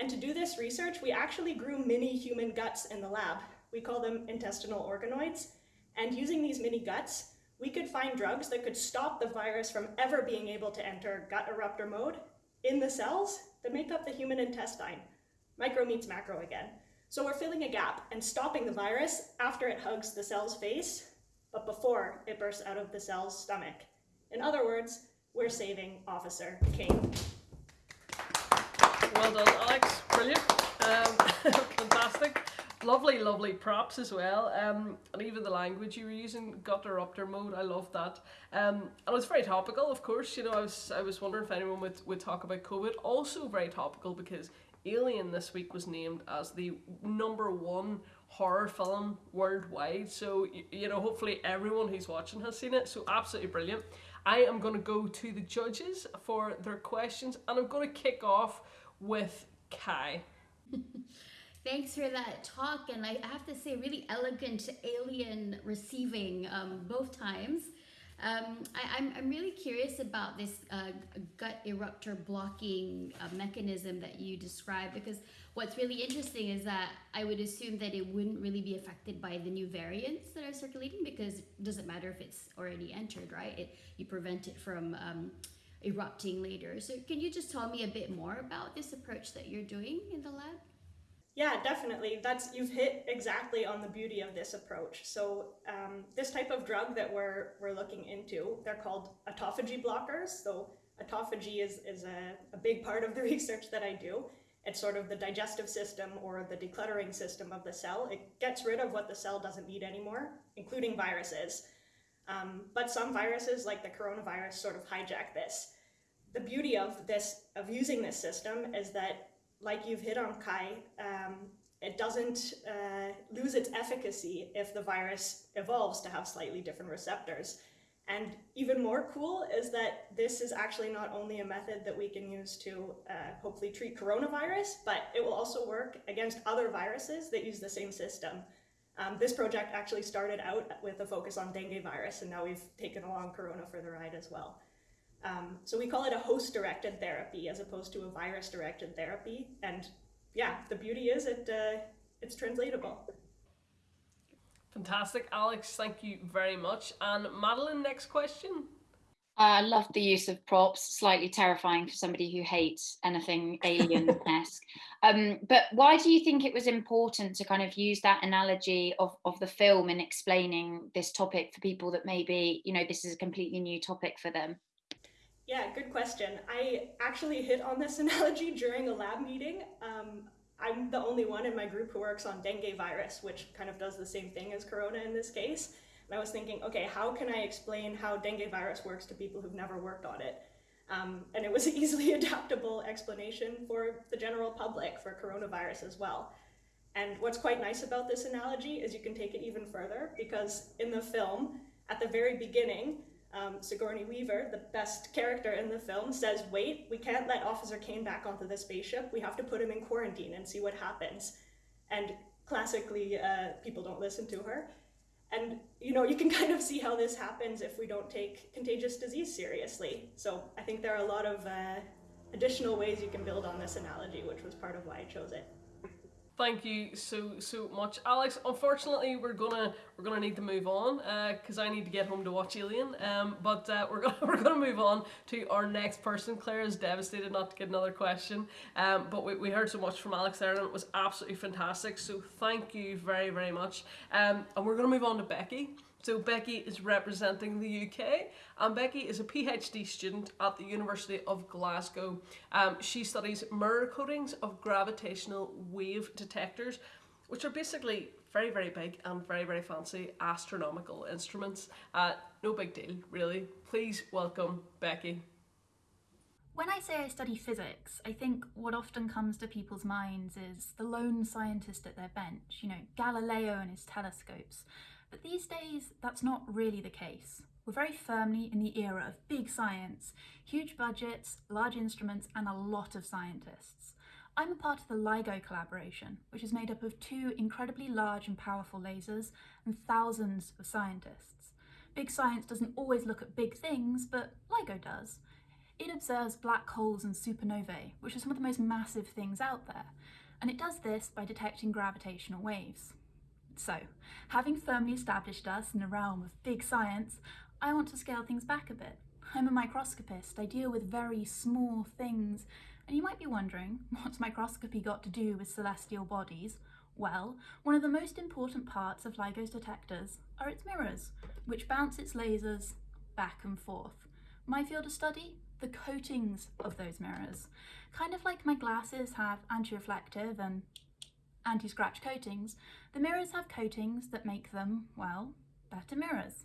And to do this research, we actually grew mini human guts in the lab. We call them intestinal organoids. And using these mini guts, we could find drugs that could stop the virus from ever being able to enter gut eruptor mode in the cells that make up the human intestine. Micro meets macro again. So we're filling a gap and stopping the virus after it hugs the cell's face, but before it bursts out of the cell's stomach. In other words, we're saving Officer Kane. Well done, Alex. Brilliant. Um, fantastic lovely, lovely props as well. Um, and even the language you were using, gut eruptor mode, I love that. Um, and it's very topical, of course. You know, I was I was wondering if anyone would, would talk about COVID. Also very topical because Alien this week was named as the number one horror film worldwide. So you know, hopefully everyone who's watching has seen it. So absolutely brilliant. I am going to go to the judges for their questions, and I'm going to kick off with Kai. Thanks for that talk, and I have to say, really elegant alien receiving um, both times. Um, I, am I'm, I'm really curious about this uh, gut eruptor blocking uh, mechanism that you described because what's really interesting is that I would assume that it wouldn't really be affected by the new variants that are circulating because it doesn't matter if it's already entered, right? It, you prevent it from um, erupting later. So can you just tell me a bit more about this approach that you're doing in the lab? Yeah, definitely. That's you've hit exactly on the beauty of this approach. So um, this type of drug that we're we're looking into, they're called autophagy blockers. So autophagy is is a, a big part of the research that I do. It's sort of the digestive system or the decluttering system of the cell. It gets rid of what the cell doesn't need anymore, including viruses. Um, but some viruses, like the coronavirus, sort of hijack this. The beauty of this of using this system is that like you've hit on, Kai, um, it doesn't uh, lose its efficacy if the virus evolves to have slightly different receptors. And even more cool is that this is actually not only a method that we can use to uh, hopefully treat coronavirus, but it will also work against other viruses that use the same system. Um, this project actually started out with a focus on dengue virus, and now we've taken along corona for the ride as well. Um, so we call it a host-directed therapy as opposed to a virus-directed therapy. And yeah, the beauty is it uh, it's translatable. Fantastic, Alex. Thank you very much. And Madalina, next question. I love the use of props, slightly terrifying for somebody who hates anything alien-esque. um, but why do you think it was important to kind of use that analogy of, of the film in explaining this topic for people that maybe, you know, this is a completely new topic for them? Yeah, good question. I actually hit on this analogy during a lab meeting. Um, I'm the only one in my group who works on dengue virus, which kind of does the same thing as corona in this case. And I was thinking, okay, how can I explain how dengue virus works to people who've never worked on it? Um, and it was an easily adaptable explanation for the general public for coronavirus as well. And what's quite nice about this analogy is you can take it even further because in the film, at the very beginning, um, Sigourney Weaver, the best character in the film, says, wait, we can't let Officer Kane back onto the spaceship. We have to put him in quarantine and see what happens. And classically, uh, people don't listen to her. And you know, you can kind of see how this happens if we don't take contagious disease seriously. So I think there are a lot of uh, additional ways you can build on this analogy, which was part of why I chose it. Thank you so so much, Alex. Unfortunately, we're gonna we're gonna need to move on because uh, I need to get home to watch Alien. Um, but uh, we're gonna we're gonna move on to our next person. Claire is devastated not to get another question. Um, but we, we heard so much from Alex there, and it was absolutely fantastic. So thank you very very much. Um, and we're gonna move on to Becky. So Becky is representing the UK and Becky is a PhD student at the University of Glasgow. Um, she studies mirror coatings of gravitational wave detectors which are basically very very big and very very fancy astronomical instruments. Uh, no big deal really. Please welcome Becky. When I say I study physics, I think what often comes to people's minds is the lone scientist at their bench, you know, Galileo and his telescopes. But these days, that's not really the case. We're very firmly in the era of big science, huge budgets, large instruments, and a lot of scientists. I'm a part of the LIGO collaboration, which is made up of two incredibly large and powerful lasers and thousands of scientists. Big science doesn't always look at big things, but LIGO does. It observes black holes and supernovae, which are some of the most massive things out there, and it does this by detecting gravitational waves. So, having firmly established us in the realm of big science, I want to scale things back a bit. I'm a microscopist, I deal with very small things, and you might be wondering, what's microscopy got to do with celestial bodies? Well, one of the most important parts of LIGO's detectors are its mirrors, which bounce its lasers back and forth. My field of study? The coatings of those mirrors. Kind of like my glasses have anti-reflective and anti-scratch coatings, the mirrors have coatings that make them, well, better mirrors.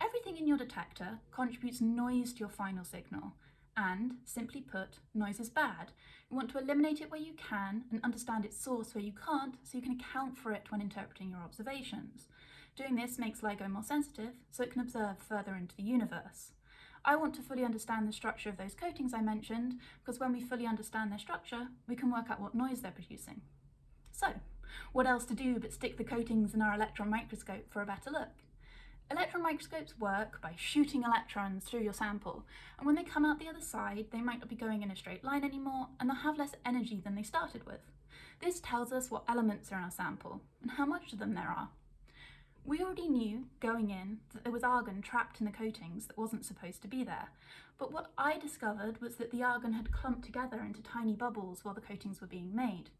Everything in your detector contributes noise to your final signal, and, simply put, noise is bad. You want to eliminate it where you can and understand its source where you can't so you can account for it when interpreting your observations. Doing this makes LIGO more sensitive so it can observe further into the universe. I want to fully understand the structure of those coatings I mentioned because when we fully understand their structure, we can work out what noise they're producing. So, what else to do but stick the coatings in our electron microscope for a better look? Electron microscopes work by shooting electrons through your sample, and when they come out the other side, they might not be going in a straight line anymore, and they'll have less energy than they started with. This tells us what elements are in our sample, and how much of them there are. We already knew, going in, that there was argon trapped in the coatings that wasn't supposed to be there, but what I discovered was that the argon had clumped together into tiny bubbles while the coatings were being made.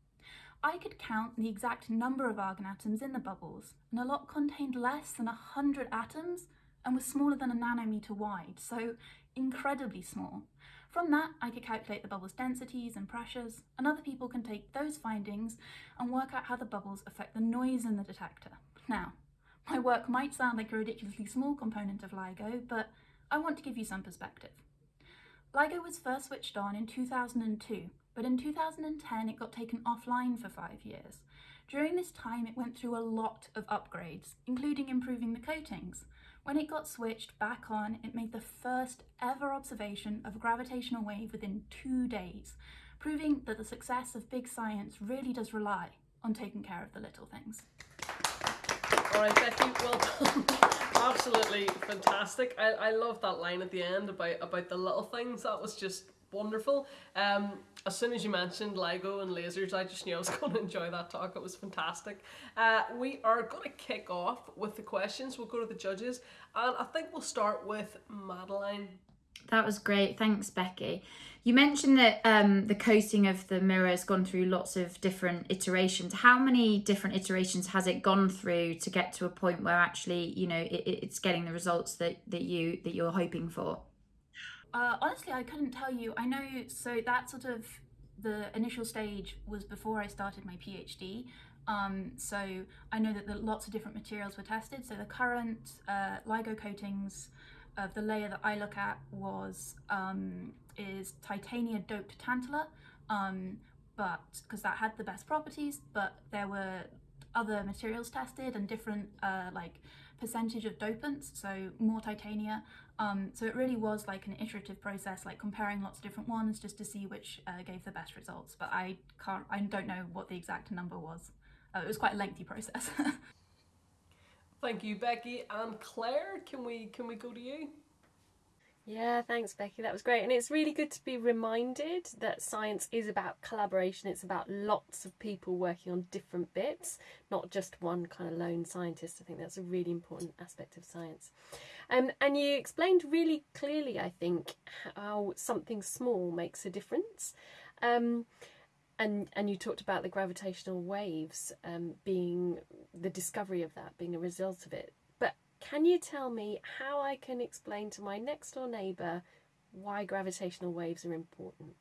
I could count the exact number of argon atoms in the bubbles, and a lot contained less than 100 atoms and was smaller than a nanometer wide, so incredibly small. From that, I could calculate the bubbles' densities and pressures, and other people can take those findings and work out how the bubbles affect the noise in the detector. Now, my work might sound like a ridiculously small component of LIGO, but I want to give you some perspective. LIGO was first switched on in 2002 but in 2010 it got taken offline for five years. During this time it went through a lot of upgrades, including improving the coatings. When it got switched back on, it made the first ever observation of a gravitational wave within two days, proving that the success of big science really does rely on taking care of the little things. All right, Becky, well done. Absolutely fantastic. I, I love that line at the end about, about the little things. That was just wonderful. Um, as soon as you mentioned LIGO and lasers, I just knew I was going to enjoy that talk. It was fantastic. Uh, we are going to kick off with the questions. We'll go to the judges, and I think we'll start with Madalina. That was great. Thanks, Becky. You mentioned that um, the coating of the mirror has gone through lots of different iterations. How many different iterations has it gone through to get to a point where actually, you know, it, it's getting the results that, that you that you're hoping for? Uh, honestly, I couldn't tell you. I know, so that sort of the initial stage was before I started my PhD. Um, so I know that the, lots of different materials were tested. So the current uh, LIGO coatings of the layer that I look at was um, is titania doped tantalum, um, but because that had the best properties, but there were other materials tested and different uh, like percentage of dopants, so more titania. Um, so it really was like an iterative process, like comparing lots of different ones just to see which uh, gave the best results. But I can't, I don't know what the exact number was. Uh, it was quite a lengthy process. Thank you, Becky and Claire. Can we can we go to you? Yeah, thanks, Becky. That was great. And it's really good to be reminded that science is about collaboration. It's about lots of people working on different bits, not just one kind of lone scientist. I think that's a really important aspect of science. Um, and you explained really clearly, I think, how something small makes a difference. Um, and, and you talked about the gravitational waves um, being the discovery of that, being a result of it. Can you tell me how I can explain to my next door neighbour why gravitational waves are important?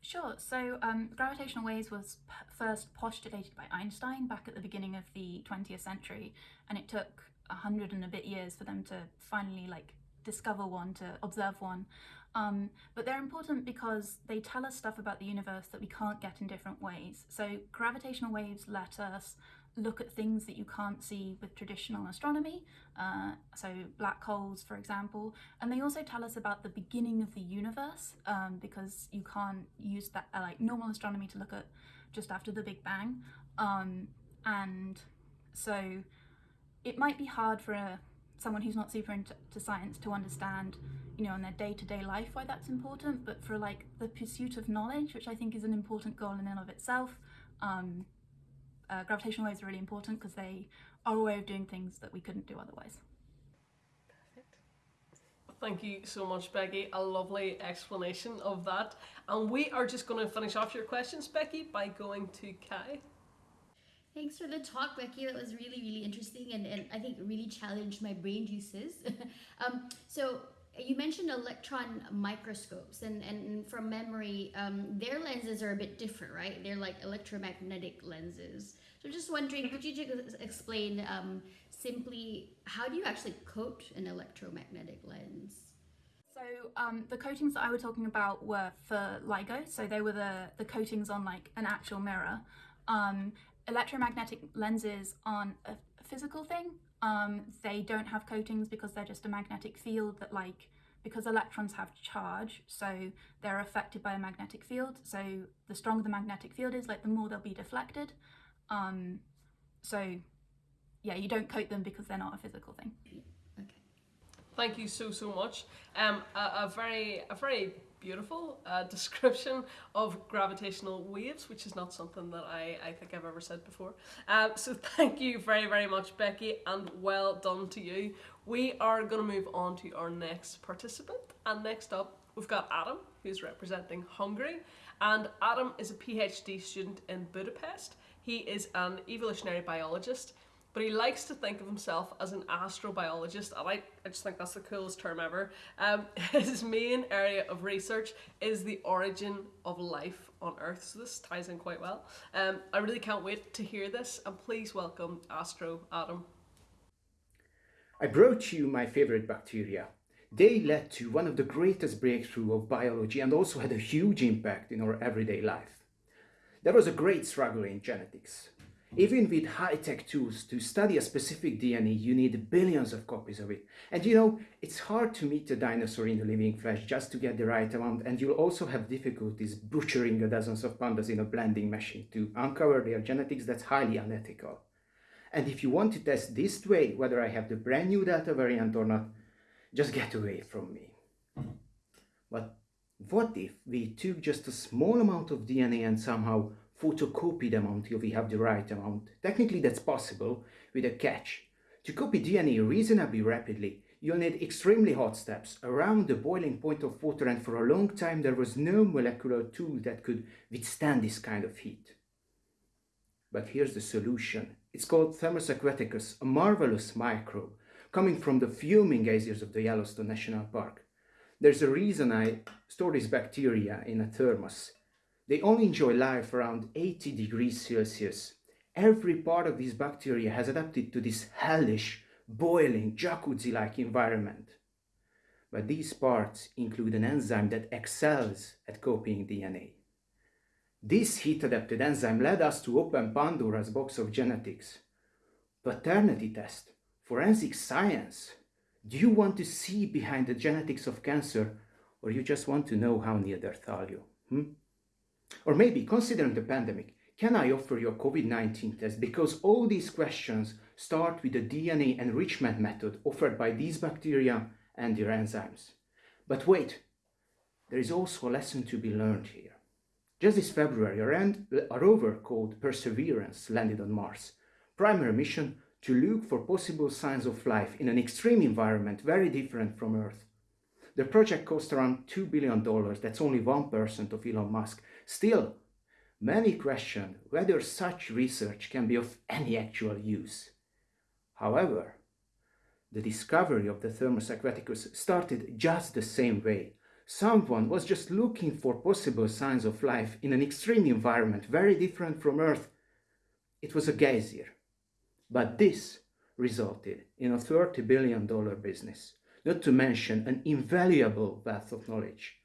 Sure. So um, gravitational waves was first postulated by Einstein back at the beginning of the 20th century, and it took a hundred and a bit years for them to finally like discover one, to observe one. Um, but they're important because they tell us stuff about the universe that we can't get in different ways. So gravitational waves let us look at things that you can't see with traditional astronomy, uh, so black holes, for example. And they also tell us about the beginning of the universe um, because you can't use that uh, like normal astronomy to look at just after the Big Bang. Um, and so it might be hard for a, someone who's not super into science to understand you know in their day-to-day -day life why that's important but for like the pursuit of knowledge which i think is an important goal in and of itself um, uh, gravitational waves are really important because they are a way of doing things that we couldn't do otherwise. Perfect. Thank you so much, Becky. A lovely explanation of that. And we are just going to finish off your questions, Becky, by going to Kai. Thanks for the talk, Becky. That was really, really interesting and, and I think really challenged my brain juices. um, so you mentioned electron microscopes and, and from memory, um, their lenses are a bit different, right? They're like electromagnetic lenses. So just wondering, could you just explain um, simply how do you actually coat an electromagnetic lens? So um, the coatings that I was talking about were for LIGO, so they were the, the coatings on like an actual mirror. Um, electromagnetic lenses aren't a physical thing, um, they don't have coatings because they're just a magnetic field that like, because electrons have charge, so they're affected by a magnetic field. So the stronger the magnetic field is, like the more they'll be deflected. Um, so yeah, you don't coat them because they're not a physical thing. Okay. Thank you so, so much. Um, a, a very, a very beautiful uh, description of gravitational waves, which is not something that I, I think I've ever said before. Um, so thank you very, very much, Becky, and well done to you. We are going to move on to our next participant. And next up, we've got Adam, who's representing Hungary. And Adam is a PhD student in Budapest. He is an evolutionary biologist but he likes to think of himself as an astrobiologist and I, I just think that's the coolest term ever. Um, his main area of research is the origin of life on Earth, so this ties in quite well. Um, I really can't wait to hear this and please welcome Astro Adam. I brought you my favorite bacteria. They led to one of the greatest breakthrough of biology and also had a huge impact in our everyday life. There was a great struggle in genetics. Even with high-tech tools to study a specific DNA, you need billions of copies of it. And you know, it's hard to meet a dinosaur in the living flesh just to get the right amount, and you'll also have difficulties butchering a dozens of pandas in a blending machine to uncover their genetics that's highly unethical. And if you want to test this way, whether I have the brand new Delta variant or not, just get away from me. Mm-hmm. But what if we took just a small amount of DNA and somehow photocopy them until we have the right amount. Technically that's possible with a catch. To copy DNA reasonably rapidly, you'll need extremely hot steps around the boiling point of water and for a long time there was no molecular tool that could withstand this kind of heat. But here's the solution. It's called Thermus aquaticus, a marvelous microbe coming from the fuming geysers of the Yellowstone National Park. There's a reason I store these bacteria in a thermos. They only enjoy life around 80 degrees Celsius. Every part of this bacteria has adapted to this hellish, boiling, jacuzzi-like environment. But these parts include an enzyme that excels at copying DNA. This heat-adapted enzyme led us to open Pandora's box of genetics. Paternity test, forensic science. Do you want to see behind the genetics of cancer or you just want to know how Neanderthal you? Hmm? Or maybe, considering the pandemic, can I offer you a COVID-19 test? Because all these questions start with the DNA enrichment method offered by these bacteria and their enzymes. But wait, there is also a lesson to be learned here. Just this February, a rover called Perseverance landed on Mars. Primary mission to look for possible signs of life in an extreme environment very different from Earth. The project cost around $2 billion, that's only 1% of Elon Musk. Still, many question whether such research can be of any actual use. However, the discovery of the Thermus aquaticus started just the same way. Someone was just looking for possible signs of life in an extreme environment very different from Earth. It was a geyser. But this resulted in a $30 billion business, not to mention an invaluable wealth of knowledge.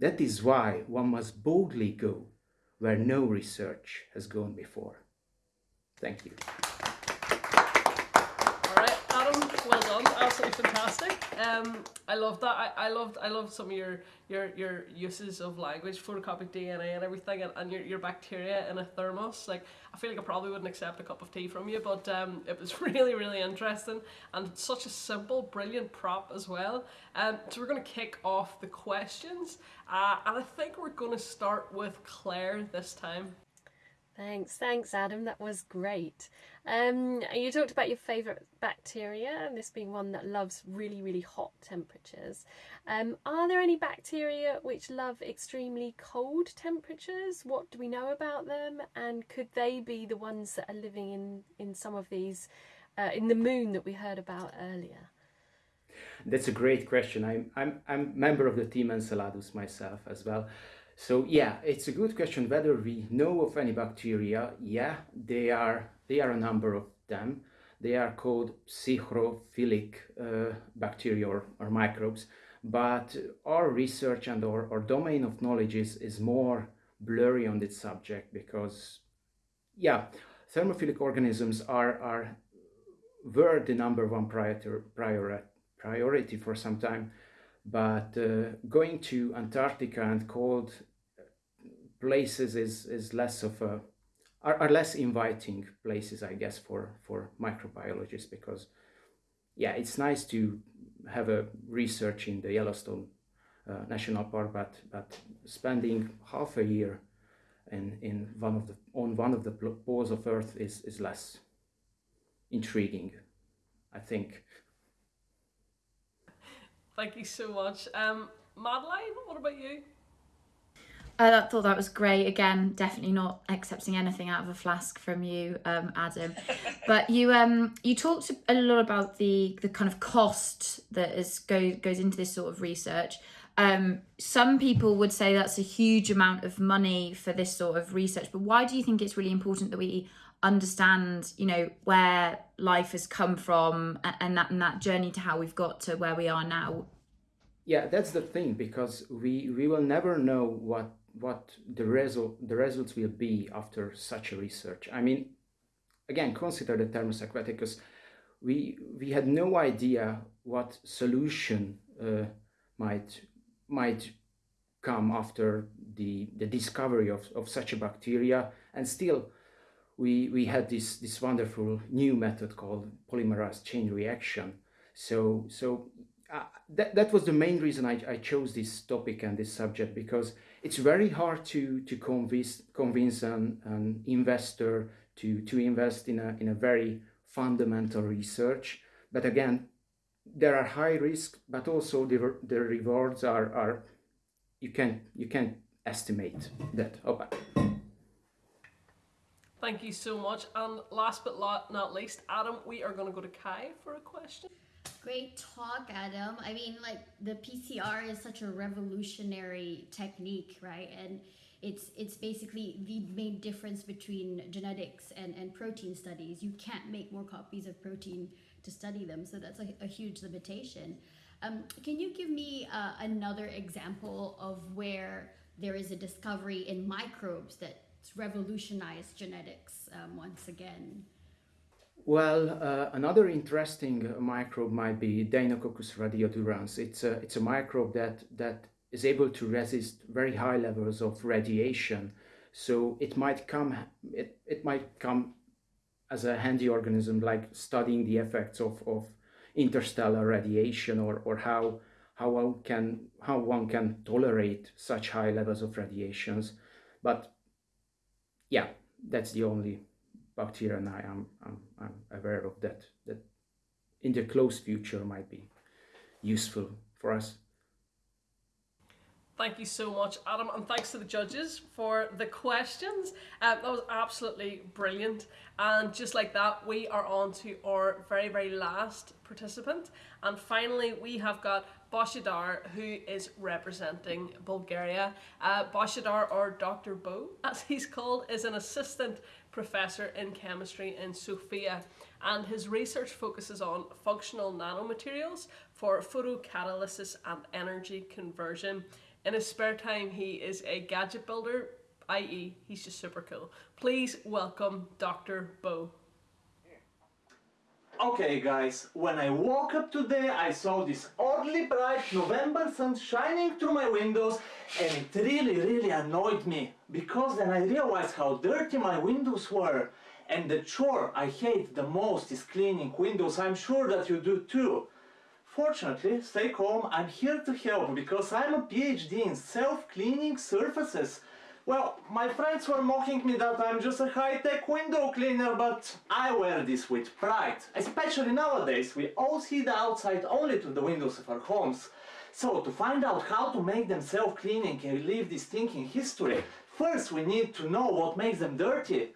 That is why one must boldly go where no research has gone before. Thank you. absolutely fantastic. Um, I love that. I, I loved I loved some of your your your uses of language, photocopic DNA and everything, and, and your, your bacteria in a thermos. Like I feel like I probably wouldn't accept a cup of tea from you, but um, it was really really interesting and such a simple, brilliant prop as well. Um, so we're gonna kick off the questions, uh, and I think we're gonna start with Claire this time. Thanks, thanks, Adam. That was great. Um, you talked about your favourite bacteria, and this being one that loves really, really hot temperatures. Um, are there any bacteria which love extremely cold temperatures? What do we know about them? And could they be the ones that are living in, in some of these, uh, in the moon that we heard about earlier? That's a great question. I'm, I'm, I'm member of the team Enceladus myself as well. So yeah, it's a good question whether we know of any bacteria. Yeah, they are, they are a number of them. They are called psychrophilic uh, bacteria or, or, microbes. But our research and our, our domain of knowledge is, is more blurry on this subject because, yeah, thermophilic organisms are, are were the number one priori, priority for some time. But uh, going to Antarctica and cold places is is less of a are, are less inviting places i guess for for microbiologists because yeah it's nice to have a research in the yellowstone uh, national park but but spending half a year in in one of the on one of the poles of earth is is less intriguing i think. Thank you so much. Um madalina what about you I thought that was great. Again, definitely not accepting anything out of a flask from you, um, Adam. but you um you talked a lot about the the kind of cost that is go goes into this sort of research. Um, some people would say that's a huge amount of money for this sort of research. But why do you think it's really important that we understand, you know, where life has come from and that and that journey to how we've got to where we are now? Yeah, that's the thing because we we will never know what what the result the results will be after such a research. I mean, again, consider the aquaticus. We we had no idea what solution uh, might might come after the the discovery of, of such a bacteria, and still we we had this this wonderful new method called polymerase chain reaction. So so uh, that that was the main reason I, I chose this topic and this subject because it's very hard to to convince convince an, an investor to to invest in a in a very fundamental research. But again there are high risk but also the, the rewards are are you can you can estimate that. Okay thank you so much. And last but not least adam we are going to go to kai for a question Great talk, Adam. I mean, like the PCR is such a revolutionary technique, right? And it's it's basically the main difference between genetics and, and protein studies. You can't make more copies of protein to study them, so that's a, a huge limitation. Um, can you give me uh, another example of where there is a discovery in microbes that's revolutionized genetics um, once again? Well, uh, another interesting microbe might be Deinococcus radiodurans. It's a, it's a microbe that, that is able to resist very high levels of radiation. So it might come, it, it might come as a handy organism, like studying the effects of, of interstellar radiation or, or how, how, one can, how one can tolerate such high levels of radiations. But yeah, that's the only bacteria I am I'm, I'm aware of that, that in the close future might be useful for us. Thank you so much, Adam, and thanks to the judges for the questions. Um, that was absolutely brilliant. And just like that, we are on to our very, very last participant. And finally, we have got Boshidar, who is representing Bulgaria. Uh, Boshidar, or Dr. Bo, as he's called, is an assistant professor in chemistry in Sofia. And his research focuses on functional nanomaterials for photocatalysis and energy conversion. In his spare time, he is a gadget builder, i.e., he's just super cool. Please welcome Dr. Bo. Okay guys, when I woke up today I saw this oddly bright November sun shining through my windows and it really really annoyed me because then I realized how dirty my windows were and the chore I hate the most is cleaning windows, I'm sure that you do too. Fortunately, stay calm, I'm here to help because I'm a PhD in self-cleaning surfaces. Well, my friends were mocking me that I'm just a high-tech window cleaner, but I wear this with pride. Especially nowadays, we all see the outside only to the windows of our homes. So, to find out how to make them self-cleaning and relieve this stinking history, first we need to know what makes them dirty.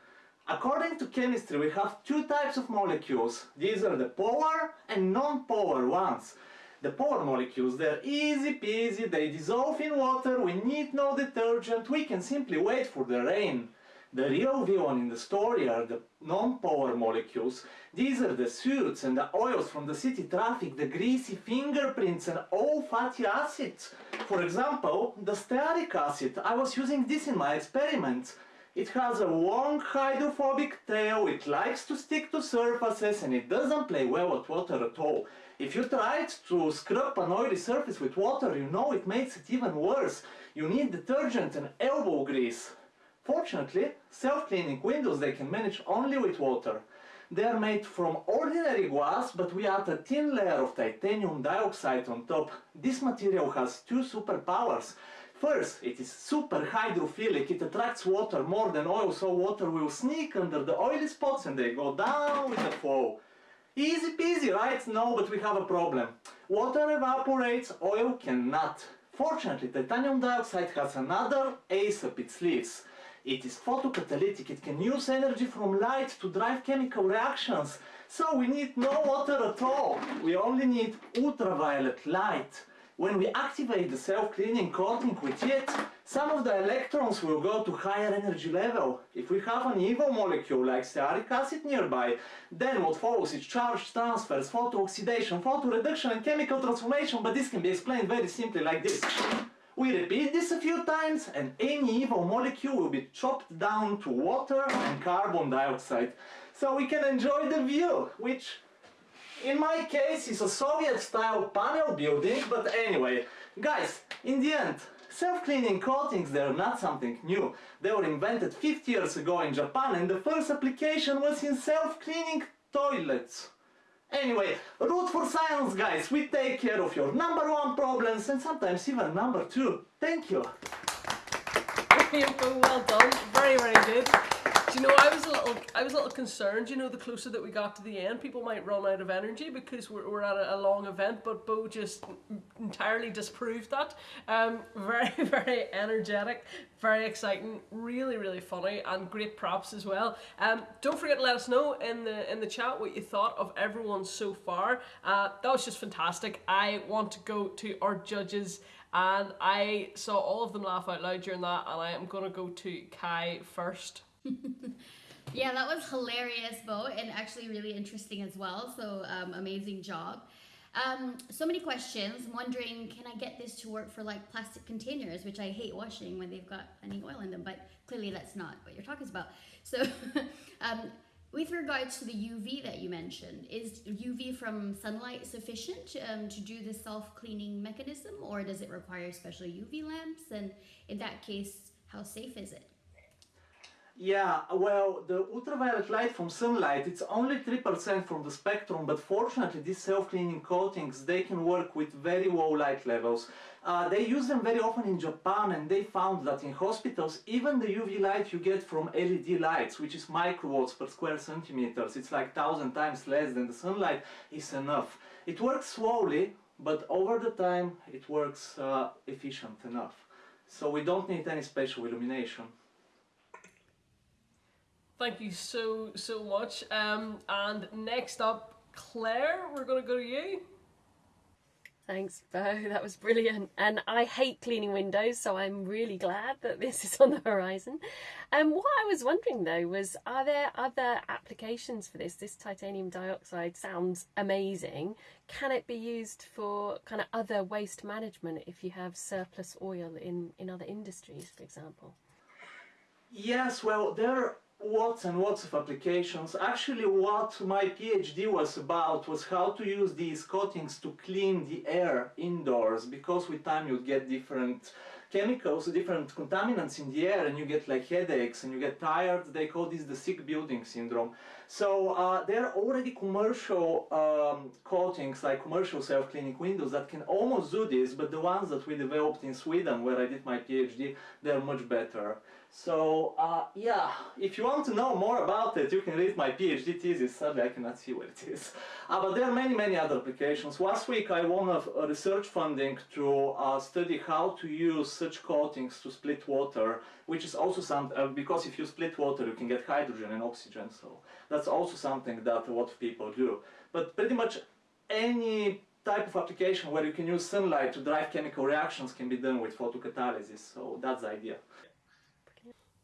According to chemistry, we have two types of molecules. These are the polar and non-polar ones. The polar molecules, they're easy peasy, they dissolve in water, we need no detergent, we can simply wait for the rain. The real villain in the story are the non-polar molecules. These are the suits and the oils from the city traffic, the greasy fingerprints and all fatty acids. For example, the stearic acid. I was using this in my experiments. It has a long hydrophobic tail, it likes to stick to surfaces and it doesn't play well with water at all. If you try to scrub an oily surface with water, you know it makes it even worse. You need detergent and elbow grease. Fortunately, self-cleaning windows they can manage only with water. They are made from ordinary glass, but we add a thin layer of titanium dioxide on top. This material has two superpowers. First, it is super hydrophilic, it attracts water more than oil, so water will sneak under the oily spots and they go down with the flow. Easy peasy, right? No, but we have a problem. Water evaporates, oil cannot. Fortunately, titanium dioxide has another ace up its sleeves. It is photocatalytic, it can use energy from light to drive chemical reactions. So we need no water at all, we only need ultraviolet light. When we activate the self-cleaning coating with it, some of the electrons will go to higher energy level. If we have an evil molecule like stearic acid nearby, then what follows is charge transfers, photooxidation, photoreduction and chemical transformation, but this can be explained very simply like this. We repeat this a few times and any evil molecule will be chopped down to water and carbon dioxide. So we can enjoy the view, which in my case, it's a Soviet-style panel building, but anyway. Guys, in the end, self-cleaning coatings, they're not something new. They were invented 50 years ago in Japan and the first application was in self-cleaning toilets. Anyway, root for science, guys. We take care of your number one problems and sometimes even number two. Thank you. well done. Very, very good. Do you know, I was a little, I was a little concerned. You know, the closer that we got to the end, people might run out of energy because we're, we're at a, a long event. But Bo just entirely disproved that. Um, very, very energetic, very exciting, really, really funny, and great props as well. Um, don't forget to let us know in the in the chat what you thought of everyone so far. Uh, that was just fantastic. I want to go to our judges and I saw all of them laugh out loud during that and I am going to go to Kai first. yeah, that was hilarious, Bo, and actually really interesting as well. So um, amazing job. Um, so many questions. I'm wondering, can I get this to work for like plastic containers, which I hate washing when they've got any oil in them, but clearly that's not what you're talking about. So um, with regards to the UV that you mentioned, is UV from sunlight sufficient um, to do the self-cleaning mechanism or does it require special UV lamps? And in that case, how safe is it? Yeah, well, the ultraviolet light from sunlight, it's only 3% from the spectrum, but fortunately these self-cleaning coatings, they can work with very low light levels. Uh, they use them very often in Japan and they found that in hospitals, even the UV light you get from LED lights, which is microwatts per square centimeters, it's like thousand times less than the sunlight, is enough. It works slowly, but over the time it works uh, efficient enough. So we don't need any special illumination. Thank you so, so much. Um, and next up, Claire, we're going to go to you. Thanks, Bo. That was brilliant. And I hate cleaning windows, so I'm really glad that this is on the horizon. And um, what I was wondering though was are there other applications for this? This titanium dioxide sounds amazing. Can it be used for kind of other waste management if you have surplus oil in, in other industries, for example? Yes, well, there lots and lots of applications. Actually, what my PhD was about was how to use these coatings to clean the air indoors, because with time you get different chemicals, different contaminants in the air, and you get like headaches and you get tired. They call this the sick building syndrome. So uh, there are already commercial um, coatings, like commercial self-cleaning windows that can almost do this, but the ones that we developed in Sweden, where I did my PhD, they're much better. So uh, yeah, if you want to know more about it, you can read my PhD thesis. Sadly, I cannot see where it is. Uh, but there are many, many other applications. Last week, I won a, research funding to uh, study how to use such coatings to split water, which is also some uh, because if you split water, you can get hydrogen and oxygen. So that's also something that a lot of people do. But pretty much any type of application where you can use sunlight to drive chemical reactions can be done with photocatalysis. So that's the idea.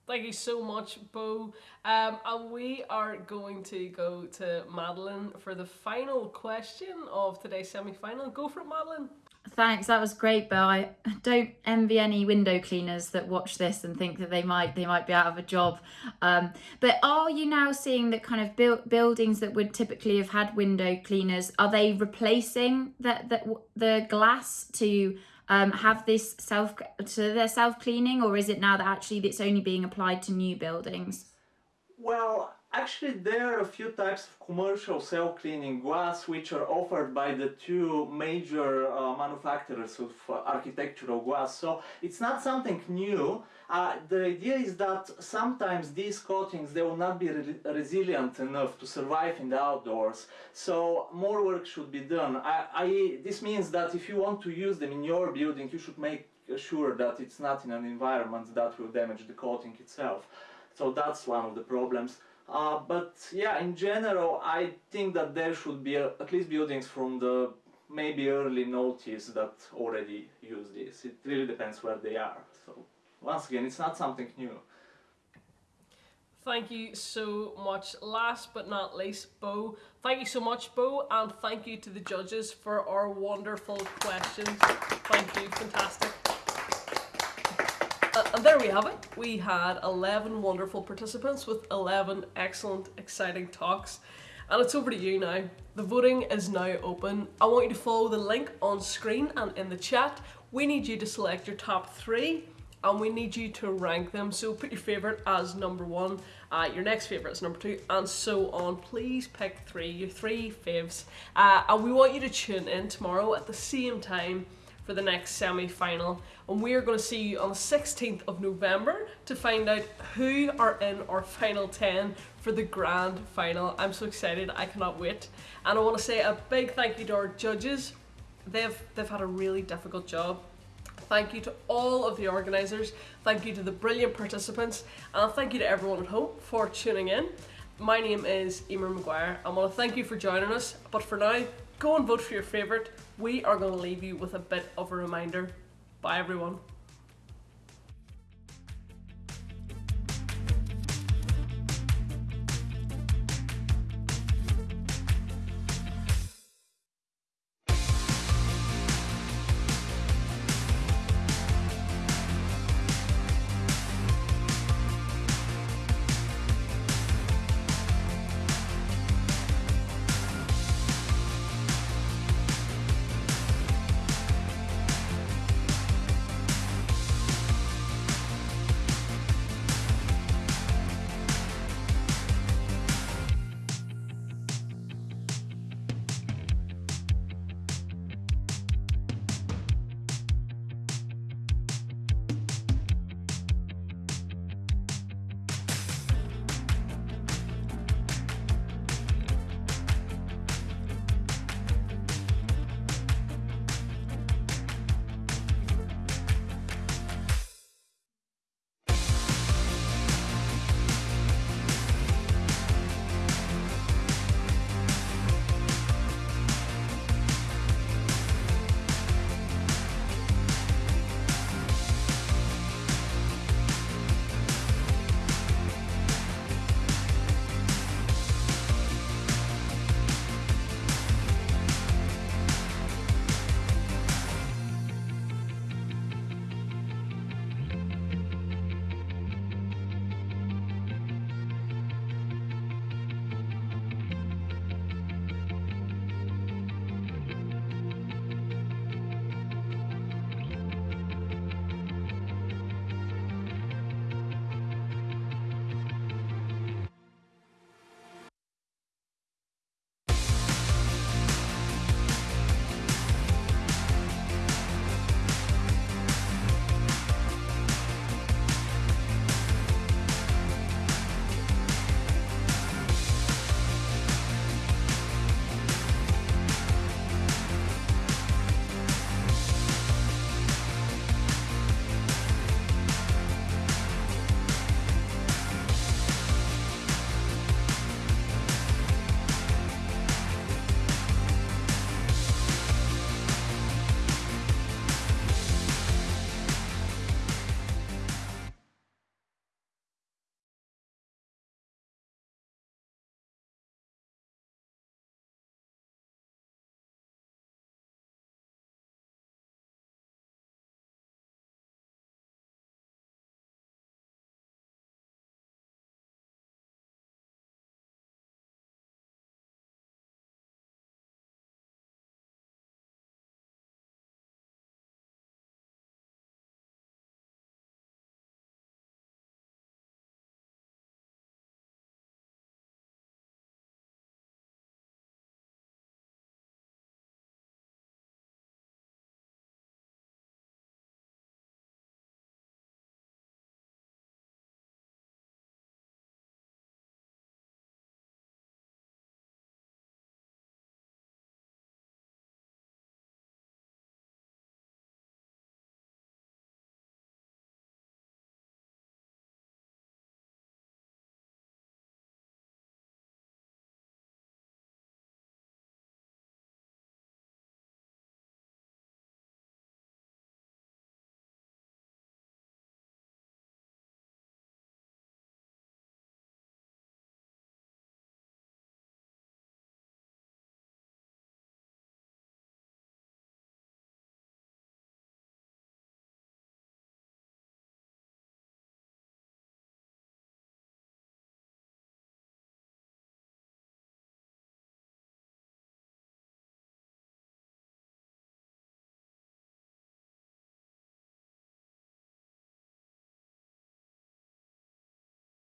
Thank you so much, Bo. Um, and we are going to go to Madeline for the final question of today's semi-final. Go for it, Madeline. Thanks, that was great, Bo. I don't envy any window cleaners that watch this and think that they might they might be out of a job. Um, but are you now seeing that kind of bu- buildings that would typically have had window cleaners are they replacing that that the glass to um, have this self to their self cleaning, or is it now that actually it's only being applied to new buildings? Well, actually, there are a few types of commercial self cleaning glass which are offered by the two major uh, manufacturers of uh, architectural glass. So it's not something new. Uh, the idea is that sometimes these coatings they will not be re resilient enough to survive in the outdoors. So more work should be done. I, I, this means that if you want to use them in your building, you should make sure that it's not in an environment that will damage the coating itself. So that's one of the problems. Uh, but yeah, in general, I think that there should be a, at least buildings from the maybe early noughties that already use this. It really depends where they are. So once again, it's not something new. Thank you so much. Last but not least, Bo. Thank you so much, Bo, and thank you to the judges for our wonderful questions. Thank you, fantastic. Uh, and there we have it. We had 11 wonderful participants with 11 excellent, exciting talks. And it's over to you now. The voting is now open. I want you to follow the link on screen and in the chat. We need you to select your top three and we need you to rank them. So put your favourite as number one, uh, your next favourite as number two, and so on. Please pick three, your three faves. Uh, and we want you to tune in tomorrow at the same time for the next semi-final. And we are going to see you on the 16th of November to find out who are in our final 10 for the grand final. I'm so excited, I cannot wait. And I want to say a big thank you to our judges they've they've had a really difficult job. Thank you to all of the organisers, thank you to the brilliant participants, and thank you to everyone at home for tuning in. My name is Emer Maguire. I want to thank you for joining us, but for now, go and vote for your favourite. We are going to leave you with a bit of a reminder. Bye everyone.